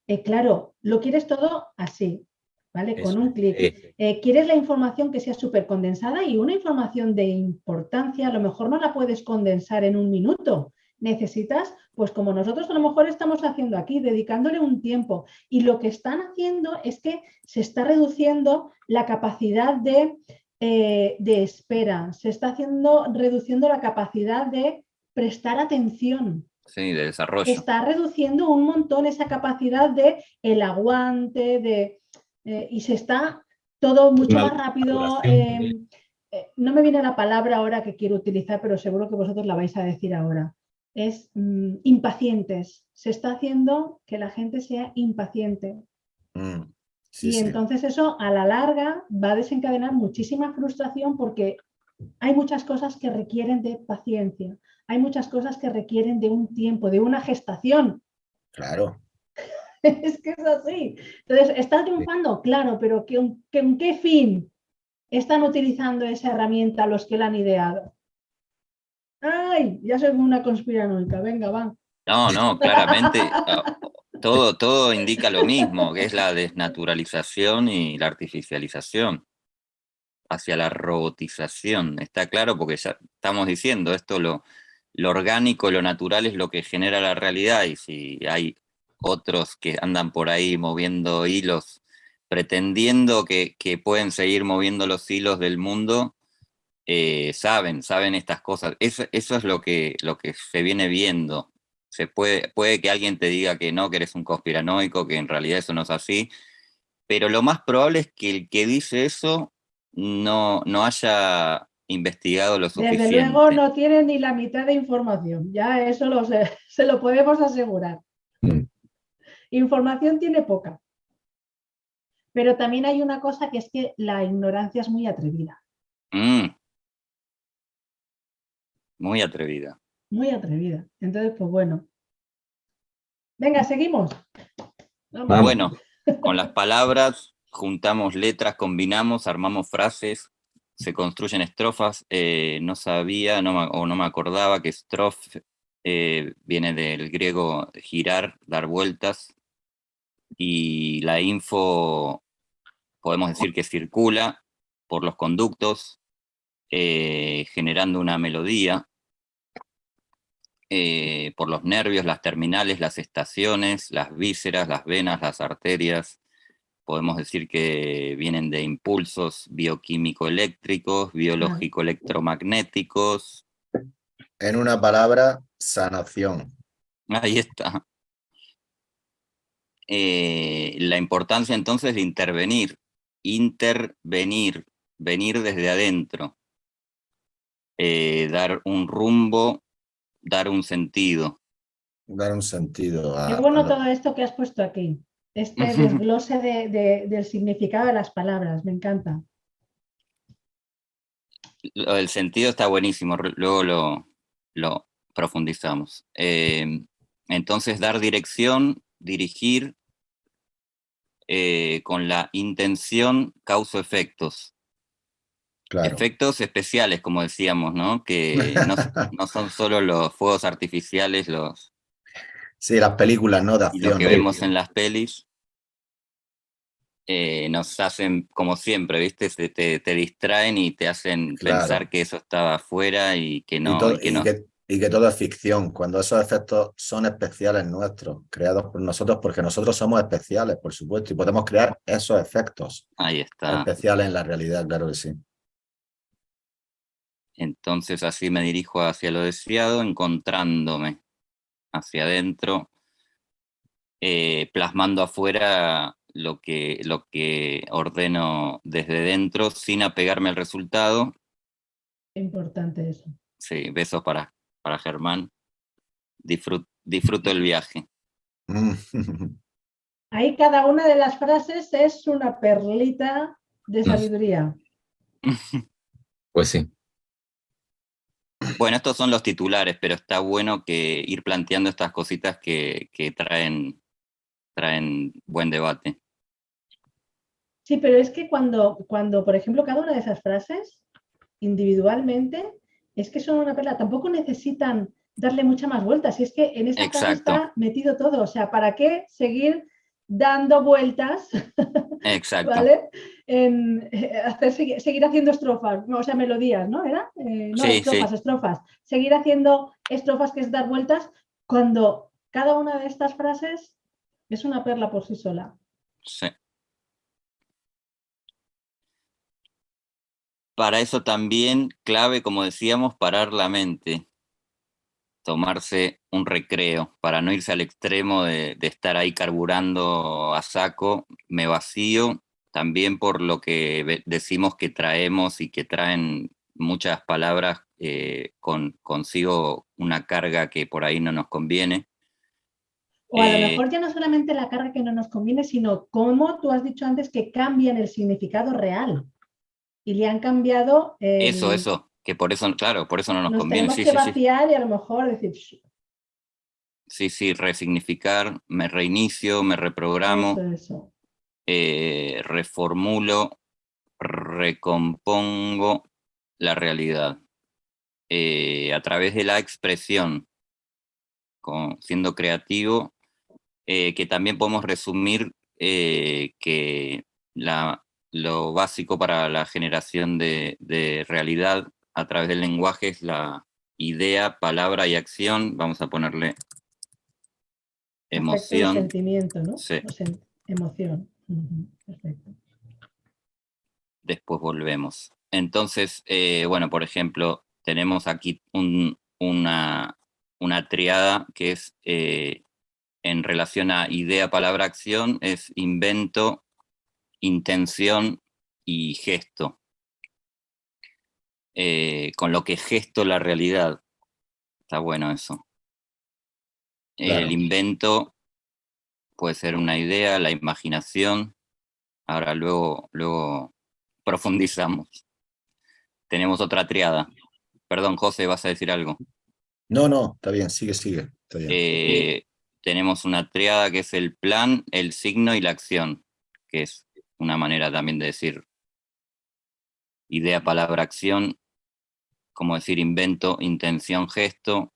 eh, claro, lo quieres todo así, ¿vale? Eso Con un clic. Eh, quieres la información que sea súper condensada y una información de importancia a lo mejor no la puedes condensar en un minuto. Necesitas, pues como nosotros a lo mejor estamos haciendo aquí, dedicándole un tiempo. Y lo que están haciendo es que se está reduciendo la capacidad de, eh, de espera, se está haciendo, reduciendo la capacidad de prestar atención Sí, de desarrollo. está reduciendo un montón esa capacidad de el aguante, de, eh, y se está todo mucho Una más rápido. eh, también. eh, no me viene la palabra ahora que quiero utilizar, pero seguro que vosotros la vais a decir ahora. Es mm, impacientes. Se está haciendo que la gente sea impaciente. Mm, sí, y sí. entonces eso a la larga va a desencadenar muchísima frustración porque hay muchas cosas que requieren de paciencia, hay muchas cosas que requieren de un tiempo, de una gestación. Claro. *laughs* es que es así. Entonces, ¿está triunfando? Claro, pero ¿que, que- ¿en qué fin están utilizando esa herramienta los que la han ideado? ¡Ay! Ya soy una conspiranoica, venga, va. No, no, claramente *laughs* ah, todo, todo indica lo mismo, que es la desnaturalización y la artificialización hacia la robotización. Está claro porque ya estamos diciendo esto, lo, orgánico, lo natural es lo que genera la realidad y si hay otros que andan por ahí moviendo hilos, pretendiendo que, pueden seguir moviendo los hilos del mundo, eh, saben, saben estas cosas. Eso, es lo que se viene viendo. Se puede, puede que alguien te diga que no, que eres un conspiranoico, que en realidad eso no es así, pero lo más probable es que el que dice eso no, no haya investigado lo suficiente. Desde luego no tiene ni la mitad de información, ya eso lo sé, *laughs* se lo podemos asegurar. Mm. Información tiene poca. Pero también hay una cosa que es que la ignorancia es muy atrevida, Mm. Muy atrevida. Muy atrevida. Entonces, pues bueno. Venga, seguimos. Vamos. Bueno, con las palabras juntamos letras, combinamos, armamos frases, se construyen estrofas. eh, no sabía no me- o no me acordaba que estrofe eh, viene del griego girar, dar vueltas, y la info podemos decir que circula por los conductos, eh, generando una melodía, eh, por los nervios, las terminales, las estaciones, las vísceras, las venas, las arterias. Podemos decir que vienen de impulsos bioquímico-eléctricos, biológico-electromagnéticos. En una palabra, sanación. Ahí está. Eh, la importancia entonces de intervenir, intervenir, venir desde adentro, eh, dar un rumbo, dar un sentido. Dar un sentido a, Qué bueno a lo- todo esto que has puesto aquí. Este *laughs* desglose de- de- del significado de las palabras, me encanta. Del sentido está buenísimo, luego lo, lo profundizamos. Eh, entonces, dar dirección, dirigir, eh, con la intención causa efectos. Claro. Efectos especiales, como decíamos, ¿no? Que no, *laughs* no son solo los fuegos artificiales los, Sí, las películas, ¿no? De y lo acción. que vemos en las pelis. eh, nos hacen, como siempre, ¿viste? Te, te distraen y te hacen Claro. pensar que eso estaba afuera y que Y no. todo- y que y no. que- y que todo es ficción, cuando esos efectos son especiales nuestros, creados por nosotros, porque nosotros somos especiales, por supuesto, y podemos crear esos efectos Ahí está. especiales en la realidad, claro que sí. Entonces así me dirijo hacia lo deseado, encontrándome hacia adentro, eh, plasmando afuera lo que, lo que ordeno desde dentro sin apegarme al resultado. Qué importante eso. Sí, besos para, para Germán. Disfrut- disfruto el viaje. *laughs* Ahí cada una de las frases es una perlita de sabiduría. *laughs* Pues sí. Bueno, estos son los titulares, pero está bueno que ir planteando estas cositas que, traen, traen buen debate. Sí, pero es que cuando, cuando, por ejemplo, cada una de esas frases, individualmente, es que son una perla. Tampoco necesitan darle mucha más vueltas. Y es que en esa frase está metido todo. O sea, ¿para qué seguir dando vueltas, Exacto. ¿vale? En, eh, hacer, seguir, haciendo estrofas, o sea, melodías, ¿no? ¿Era? Eh, no, estrofas, estrofas. Seguir haciendo estrofas que es dar vueltas cuando cada una de estas frases es una perla por sí sola. Sí. Para eso también clave, como decíamos, parar la mente tomarse un recreo, para no irse al extremo de, estar ahí carburando a saco, me vacío, también por lo que decimos que traemos y que traen muchas palabras eh, con consigo una carga que por ahí no nos conviene. O a lo eh, mejor ya no solamente la carga que no nos conviene, sino como tú has dicho antes que cambian el significado real. Y le han cambiado... Eso, eso que por eso, claro, por eso no nos, conviene. sí, que vaciar y a lo mejor decir... Sí, sí, resignificar, me reinicio, me reprogramo, eh, reformulo, recompongo la realidad. Eh, a través de la expresión, siendo creativo, eh, que también podemos resumir que la, lo básico para la generación de, de realidad a través del lenguaje es la idea, palabra y acción. Vamos a ponerle emoción. sentimiento, ¿no? Sí. emoción. Perfecto. Después volvemos. Entonces, eh, bueno, por ejemplo, tenemos aquí una, una triada que es eh, en relación a idea, palabra, acción, es invento, intención y gesto. Eh, con lo que gesto la realidad. Está bueno eso. El invento puede ser una idea, la imaginación. Ahora luego, luego *laughs* profundizamos. Tenemos otra triada. Perdón, José, ¿vas a decir algo? No, no, está bien, sigue, sigue. Eh, tenemos una triada que es el plan, el signo y la acción, que es una manera también de decir idea, palabra, acción, como decir invento, intención, gesto,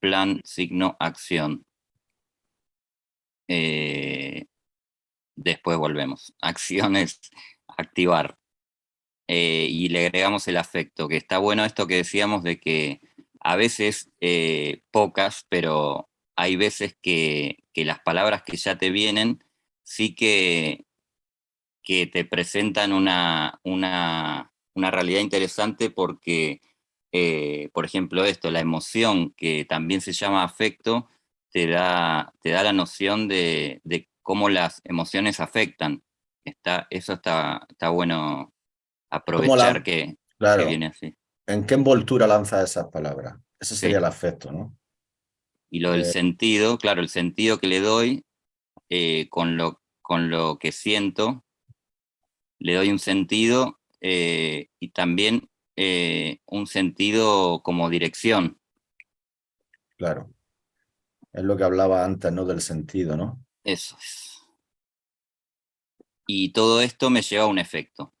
plan, signo, acción. Eh, después volvemos. *laughs* Acciones, activar. Eh, y le agregamos el afecto, que está bueno esto que decíamos de que a veces, eh, pocas, pero hay veces que, las palabras que ya te vienen sí que, que te presentan una, una, una realidad interesante porque eh, por ejemplo, esto, la emoción, que también se llama afecto, te da, te da la noción de, cómo las emociones afectan. Está, eso está, está bueno aprovechar que, viene así. ¿En qué envoltura lanza esas palabras? Ese sería el afecto, ¿no? Y lo del eh, sentido, claro, el sentido que le doy eh, con, lo, con lo que siento, le doy un sentido y también eh, un sentido como dirección. Claro. Es lo que hablaba antes, ¿no? Del sentido, ¿no? Eso es. Y todo esto me lleva a un efecto.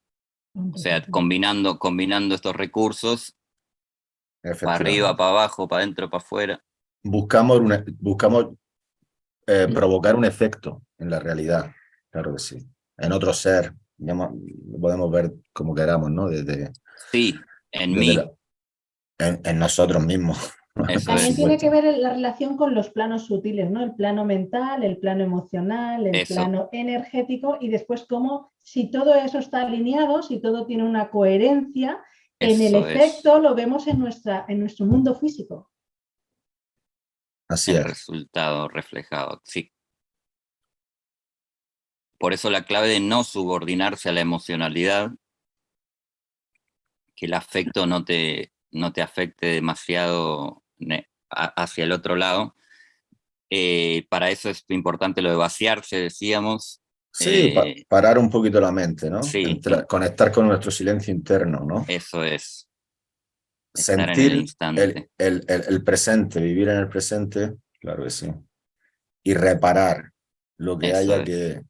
O sea, combinando, combinando estos recursos, para arriba, para abajo, para adentro, para afuera. Buscamos, buscamos eh, mm. provocar un efecto en la realidad, claro que sí. En otro ser, lo podemos ver como queramos, ¿no? Desde, sí, en mí. en, nosotros mismos. También tiene que ver la relación con los planos sutiles, ¿no? El plano mental, el plano emocional, el plano energético y después cómo, si todo eso está alineado, si todo tiene una coherencia, en el efecto lo vemos en, nuestra, en nuestro mundo físico. Así el resultado reflejado, sí. Por eso la clave de no subordinarse a la emocionalidad que el afecto no te, no te afecte demasiado hacia el otro lado, Eh, para eso es importante lo de vaciarse, decíamos. Sí, pa- Eh, parar un poquito la mente, ¿no? sí. Entra- conectar con nuestro silencio interno, ¿no? Eso es. Estar Sentir el, el- el- el presente, vivir en el presente, claro que sí. Y reparar lo que Eso haya es. que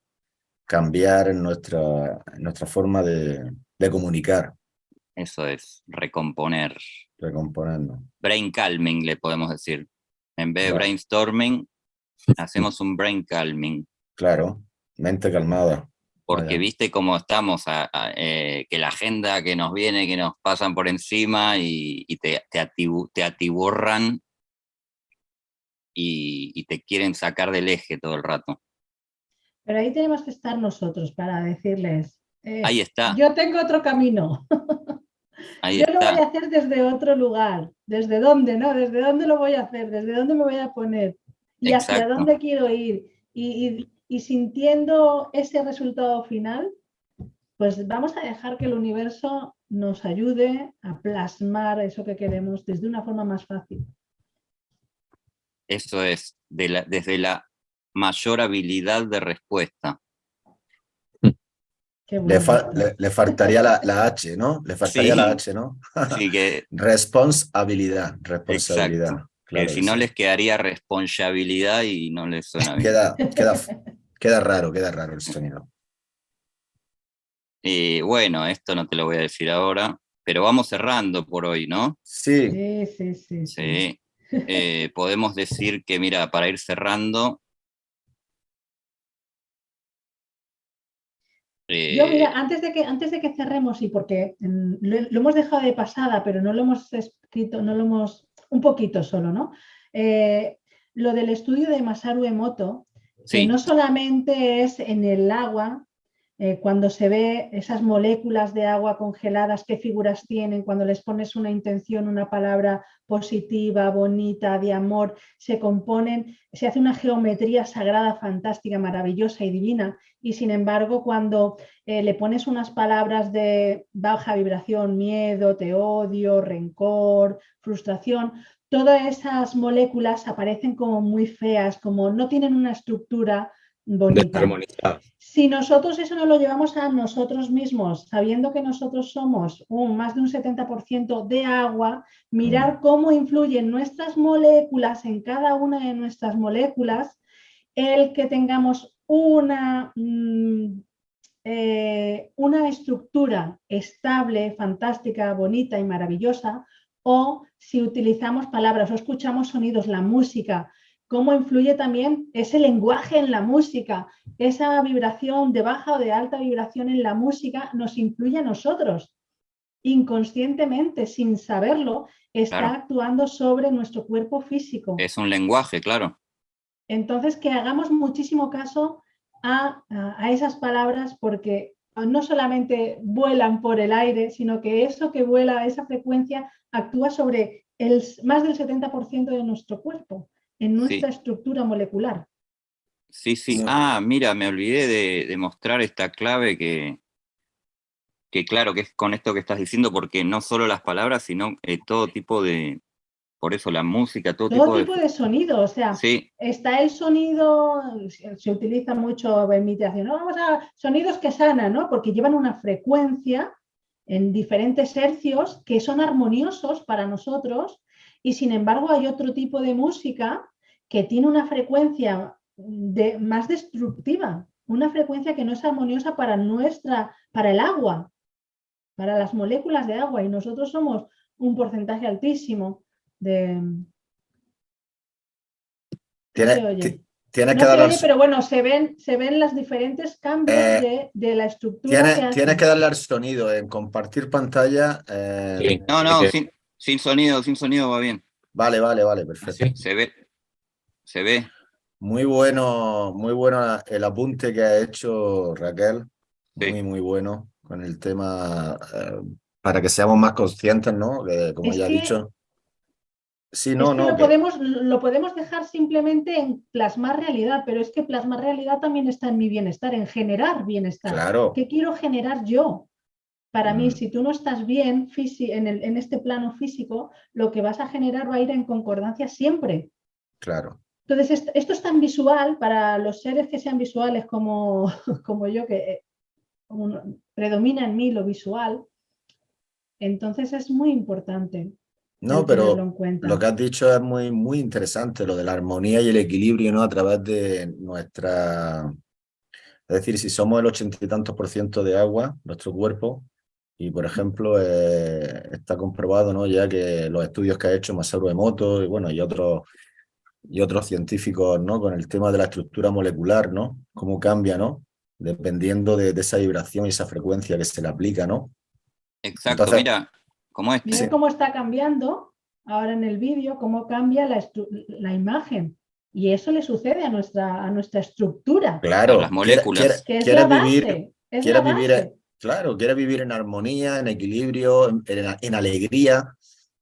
cambiar en nuestra, en nuestra forma de, de comunicar, Eso es, recomponer. recomponernos. Brain calming, le podemos decir. En vez de Claro. brainstorming, *laughs* hacemos un brain calming. Claro, mente calmada. Porque Vaya. viste cómo estamos, a- a- eh, que la agenda que nos viene, que nos pasan por encima y, y te, te, atibu- te atiborran y, y te quieren sacar del eje todo el rato. Pero ahí tenemos que estar nosotros para decirles, eh, Ahí está, yo tengo otro camino, *laughs* ahí yo lo voy a hacer desde otro lugar. ¿Desde dónde? ¿No? ¿Desde dónde lo voy a hacer? ¿Desde dónde me voy a poner? ¿Y hacia dónde quiero ir? Y, y- y sintiendo ese resultado final, pues vamos a dejar que el universo nos ayude a plasmar eso que queremos desde una forma más fácil. Eso es, de la- desde la mayor habilidad de respuesta. Le, bueno. fa- le- le faltaría la, la H, ¿no? Le faltaría la Sí. H, ¿no? *laughs* Así que, *laughs* Responsabilidad, responsabilidad. Exacto. claro que si no sí. les quedaría responsabilidad y no les suena bien. Queda, *laughs* queda, queda raro, queda raro el sonido. Y bueno, esto no te lo voy a decir ahora, pero vamos cerrando por hoy, ¿no? Sí, Sí, sí, sí. sí. Sí. Eh, podemos decir que, mira, para ir cerrando. Yo, eh, mira, antes de que, antes de que cerremos, y porque mm, lo, lo hemos dejado de pasada, pero no lo hemos escrito, no lo hemos, un poquito solo, ¿no? Eh, lo del estudio de Masaru Emoto, que no solamente es en el agua, eh, cuando se ve esas moléculas de agua congeladas, qué figuras tienen, cuando les pones una intención, una palabra positiva, bonita, de amor, se componen, se hace una geometría sagrada, fantástica, maravillosa y divina. Y sin embargo, cuando eh, le pones unas palabras de baja vibración, miedo, te odio, rencor, frustración, todas esas moléculas aparecen como muy feas, como no tienen una estructura bonita. Si nosotros eso no lo llevamos a nosotros mismos, sabiendo que nosotros somos un, más de un 70% de agua, mirar cómo influyen nuestras moléculas en cada una de nuestras moléculas, el que tengamos una, mm, eh, una estructura estable, fantástica, bonita y maravillosa, o si utilizamos palabras o escuchamos sonidos, la música, cómo influye también ese lenguaje en la música, esa vibración de baja o de alta vibración en la música nos influye a nosotros. Inconscientemente, sin saberlo, está Claro. actuando sobre nuestro cuerpo físico. es un lenguaje, claro. Entonces, que hagamos muchísimo caso a, a- a esas palabras porque no solamente vuelan por el aire, sino que eso que vuela, esa frecuencia, actúa sobre el, más del 70% de nuestro cuerpo, en nuestra estructura molecular. Sí, sí. Ah, mira, me olvidé de, de mostrar esta clave que, que claro, que es con esto que estás diciendo, porque no solo las palabras, sino eh, todo tipo de, por eso la música, todo, Todo tipo tipo de... de sonido, o sea, Sí, está el sonido, se se utiliza mucho en meditación, ¿no? Vamos a sonidos que sanan, ¿no? Porque llevan una frecuencia en diferentes hercios que son armoniosos para nosotros y sin embargo hay otro tipo de música que tiene una frecuencia de, más destructiva, una frecuencia que no es armoniosa para nuestra, para el agua, para las moléculas de agua y nosotros somos un porcentaje altísimo de... tiene, se tiene No que se darle oye, pero bueno, se ven, se ven los diferentes cambios Eh, de, de la estructura. que tiene, hace. tiene que darle al sonido en compartir pantalla. eh, Sí. no, no, que- sin, sonido, sin sonido va bien. Vale, vale, vale, perfecto. Así. Se ve, se ve. Muy bueno, muy bueno el apunte que ha hecho Raquel. Sí. Muy, muy bueno con el tema eh, para que seamos más conscientes, ¿no? Que, como Es ya ha que- dicho. Sí, Es no, que no. lo, que- podemos, lo podemos dejar simplemente en plasmar realidad, pero es que plasmar realidad también está en mi bienestar, en generar bienestar. Claro, ¿Qué quiero generar yo? Para mí, si tú no estás bien en, el- en este plano físico, lo que vas a generar va a ir en concordancia siempre. claro. Entonces, esto, es tan visual para los seres que sean visuales como, *laughs* como yo, que eh, predomina en mí lo visual, entonces es muy importante. No, pero lo que has dicho es muy, muy interesante, lo de la armonía y el equilibrio ¿no? a través de nuestra... Es decir, si somos el ochenta y tantos por ciento de agua, nuestro cuerpo, y por ejemplo, eh, está comprobado ¿no? ya que los estudios que ha hecho Masaru Emoto y, bueno, y, otros, y otros científicos ¿no? con el tema de la estructura molecular, ¿no? cómo cambia, ¿no? dependiendo de, esa vibración y esa frecuencia que se le aplica. ¿no? Exacto, mira, ¿cómo es? Mira cómo está cambiando ahora en el vídeo, cómo cambia la, la imagen. Y eso le sucede a nuestra, a nuestra estructura. Claro, las moléculas. Que es la base, es la vivir, Claro, quiere vivir en armonía, en equilibrio, en, alegría.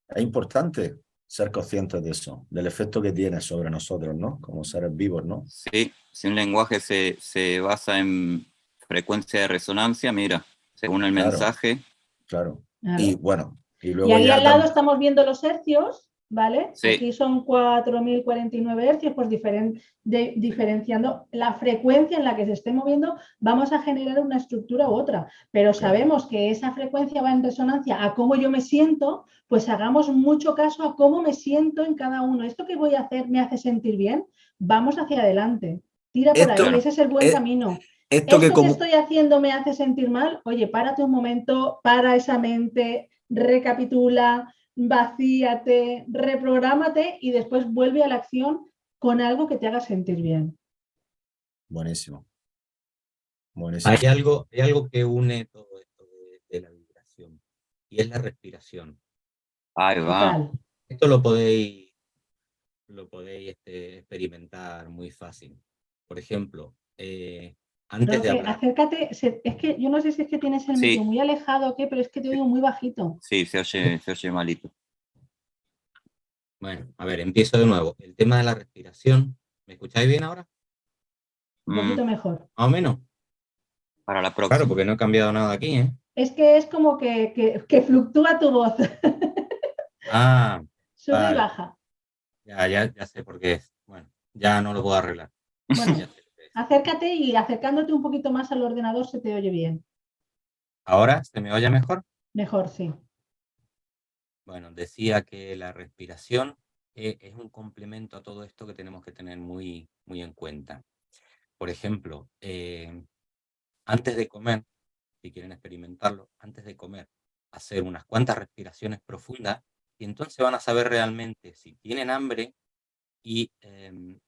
Es importante ser conscientes de eso, del efecto que tiene sobre nosotros, ¿no? Como seres vivos, ¿no? Sí, si un lenguaje se, se basa en frecuencia de resonancia, mira, según el mensaje. Claro. Y bueno, y luego Y ahí al lado estamos viendo los hercios, ¿vale? Aquí son 4.049 hercios, pues diferenciando la frecuencia en la que se esté moviendo, vamos a generar una estructura u otra, pero sabemos que esa frecuencia va en resonancia a cómo yo me siento, pues hagamos mucho caso a cómo me siento en cada uno. ¿Esto que voy a hacer me hace sentir bien? Vamos hacia adelante, tira por ahí, ese es el buen camino. Esto, que, que estoy haciendo me hace sentir mal, oye, párate un momento, para esa mente, recapitula, vacíate, reprográmate y después vuelve a la acción con algo que te haga sentir bien. Buenísimo. Hay, algo, hay algo que une todo esto de, la vibración y es la respiración. Ahí va. Esto lo podéis, lo podéis este, experimentar muy fácil. Por ejemplo, eh, antes de hablar. Acércate, es que yo no sé si es que tienes el medio muy alejado o qué, pero es que te oigo muy bajito. Sí, se oye, se oye malito. Bueno, a ver, empiezo de nuevo. El tema de la respiración. ¿Me escucháis bien ahora? Un poquito mm. mejor. Más o menos. Para la próxima. Claro, porque no he cambiado nada aquí, ¿eh? Es que es como que, fluctúa tu voz. *laughs* Ah. *laughs* Sube y baja. Ya, ya, ya sé por qué es. Bueno, ya no lo puedo arreglar. Bueno, *laughs* acércate y acercándote un poquito más al ordenador se te oye bien. ¿Ahora se me oye mejor? Mejor, sí. Bueno, decía que la respiración eh, es un complemento a todo esto que tenemos que tener muy, muy en cuenta. Por ejemplo, eh, antes de comer, si quieren experimentarlo, antes de comer, hacer unas cuantas respiraciones profundas y entonces van a saber realmente si tienen hambre y, em,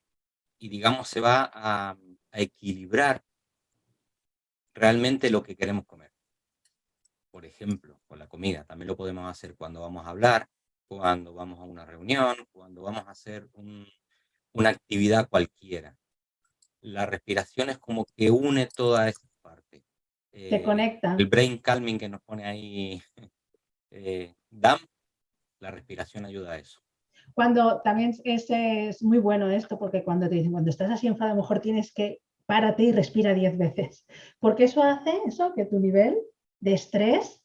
y digamos, se va a equilibrar realmente lo que queremos comer por ejemplo, con la comida. También lo podemos hacer cuando vamos a hablar, cuando vamos a una reunión, cuando vamos a hacer una actividad cualquiera. La respiración es como que une toda esa parte. Se eh, conecta. El brain calming que nos pone ahí *laughs* eh, DAM, la respiración ayuda a eso. Cuando también es, es, muy bueno esto, porque cuando te dicen, cuando estás así enfadado, a lo mejor tienes que párate y respira diez veces. Porque eso hace eso, que tu nivel de estrés,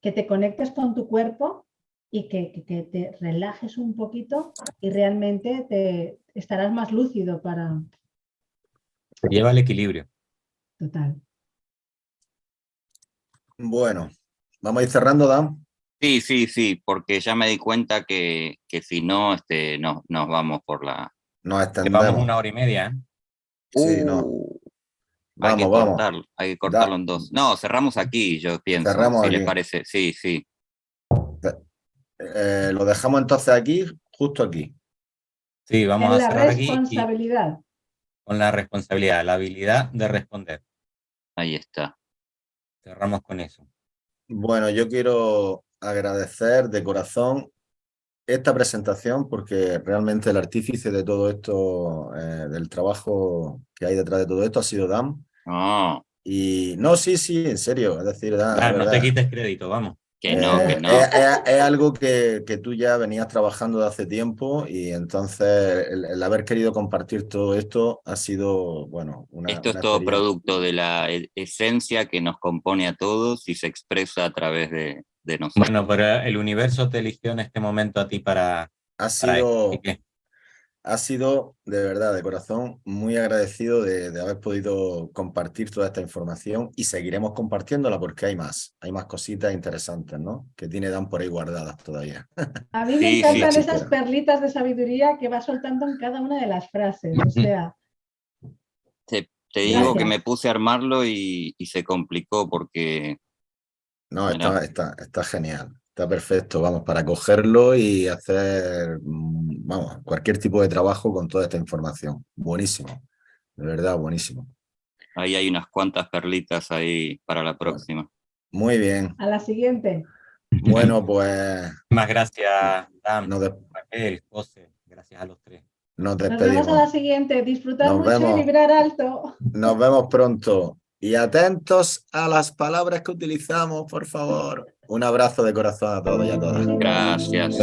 que te conectes con tu cuerpo y que, te relajes un poquito y realmente te estarás más lúcido para... Lleva el equilibrio. Total. Bueno, vamos a ir cerrando, Dan. Sí, sí, sí, porque ya me di cuenta que, que si no, este, no, nos vamos por la... Nos extendemos. vamos una hora y media, ¿eh? Sí, no. Uh hay que cortarlo, hay que cortarlo en dos. No, cerramos aquí, yo pienso, cerramos si les parece. Sí, sí. Eh, lo dejamos entonces aquí, justo aquí. Sí, vamos a cerrar aquí. responsabilidad. Con la responsabilidad, la habilidad de responder. Ahí está. Cerramos con eso. Bueno, yo quiero agradecer de corazón esta presentación porque realmente el artífice de todo esto, eh, del trabajo que hay detrás de todo esto ha sido Dan. Ah. Y no, sí, sí, en serio, es decir, no te quites crédito, vamos. Que no, que eh, no. Es, algo que, que, tú ya venías trabajando de hace tiempo y entonces el, haber querido compartir todo esto ha sido, bueno, una Esto es todo producto de la e, esencia que nos compone a todos y se expresa a través de, de nosotros. Bueno, pero el universo te eligió en este momento a ti para... Ha sido, ha sido de verdad, de corazón, muy agradecido de, haber podido compartir toda esta información y seguiremos compartiéndola porque hay más, hay más cositas interesantes, ¿no? Que tiene Dan por ahí guardadas todavía. *laughs* A mí me encantan esas perlitas de sabiduría que va soltando en cada una de las frases, o sea... Te, digo que me puse a armarlo y, se complicó porque... No, está, está, está genial. Está perfecto, vamos, para cogerlo y hacer, mm, vamos, cualquier tipo de trabajo con toda esta información. Buenísimo, de verdad, buenísimo. Ahí hay unas cuantas perlitas ahí para la próxima. Muy bien. A la siguiente. Bueno, pues... Más gracias, Dan, José, gracias a los tres. Nos despedimos. Nos vemos a la siguiente. Disfrutar mucho y vibrar alto. Nos vemos pronto. Y atentos a las palabras que utilizamos, por favor. Un abrazo de corazón a todos y a todas. Gracias.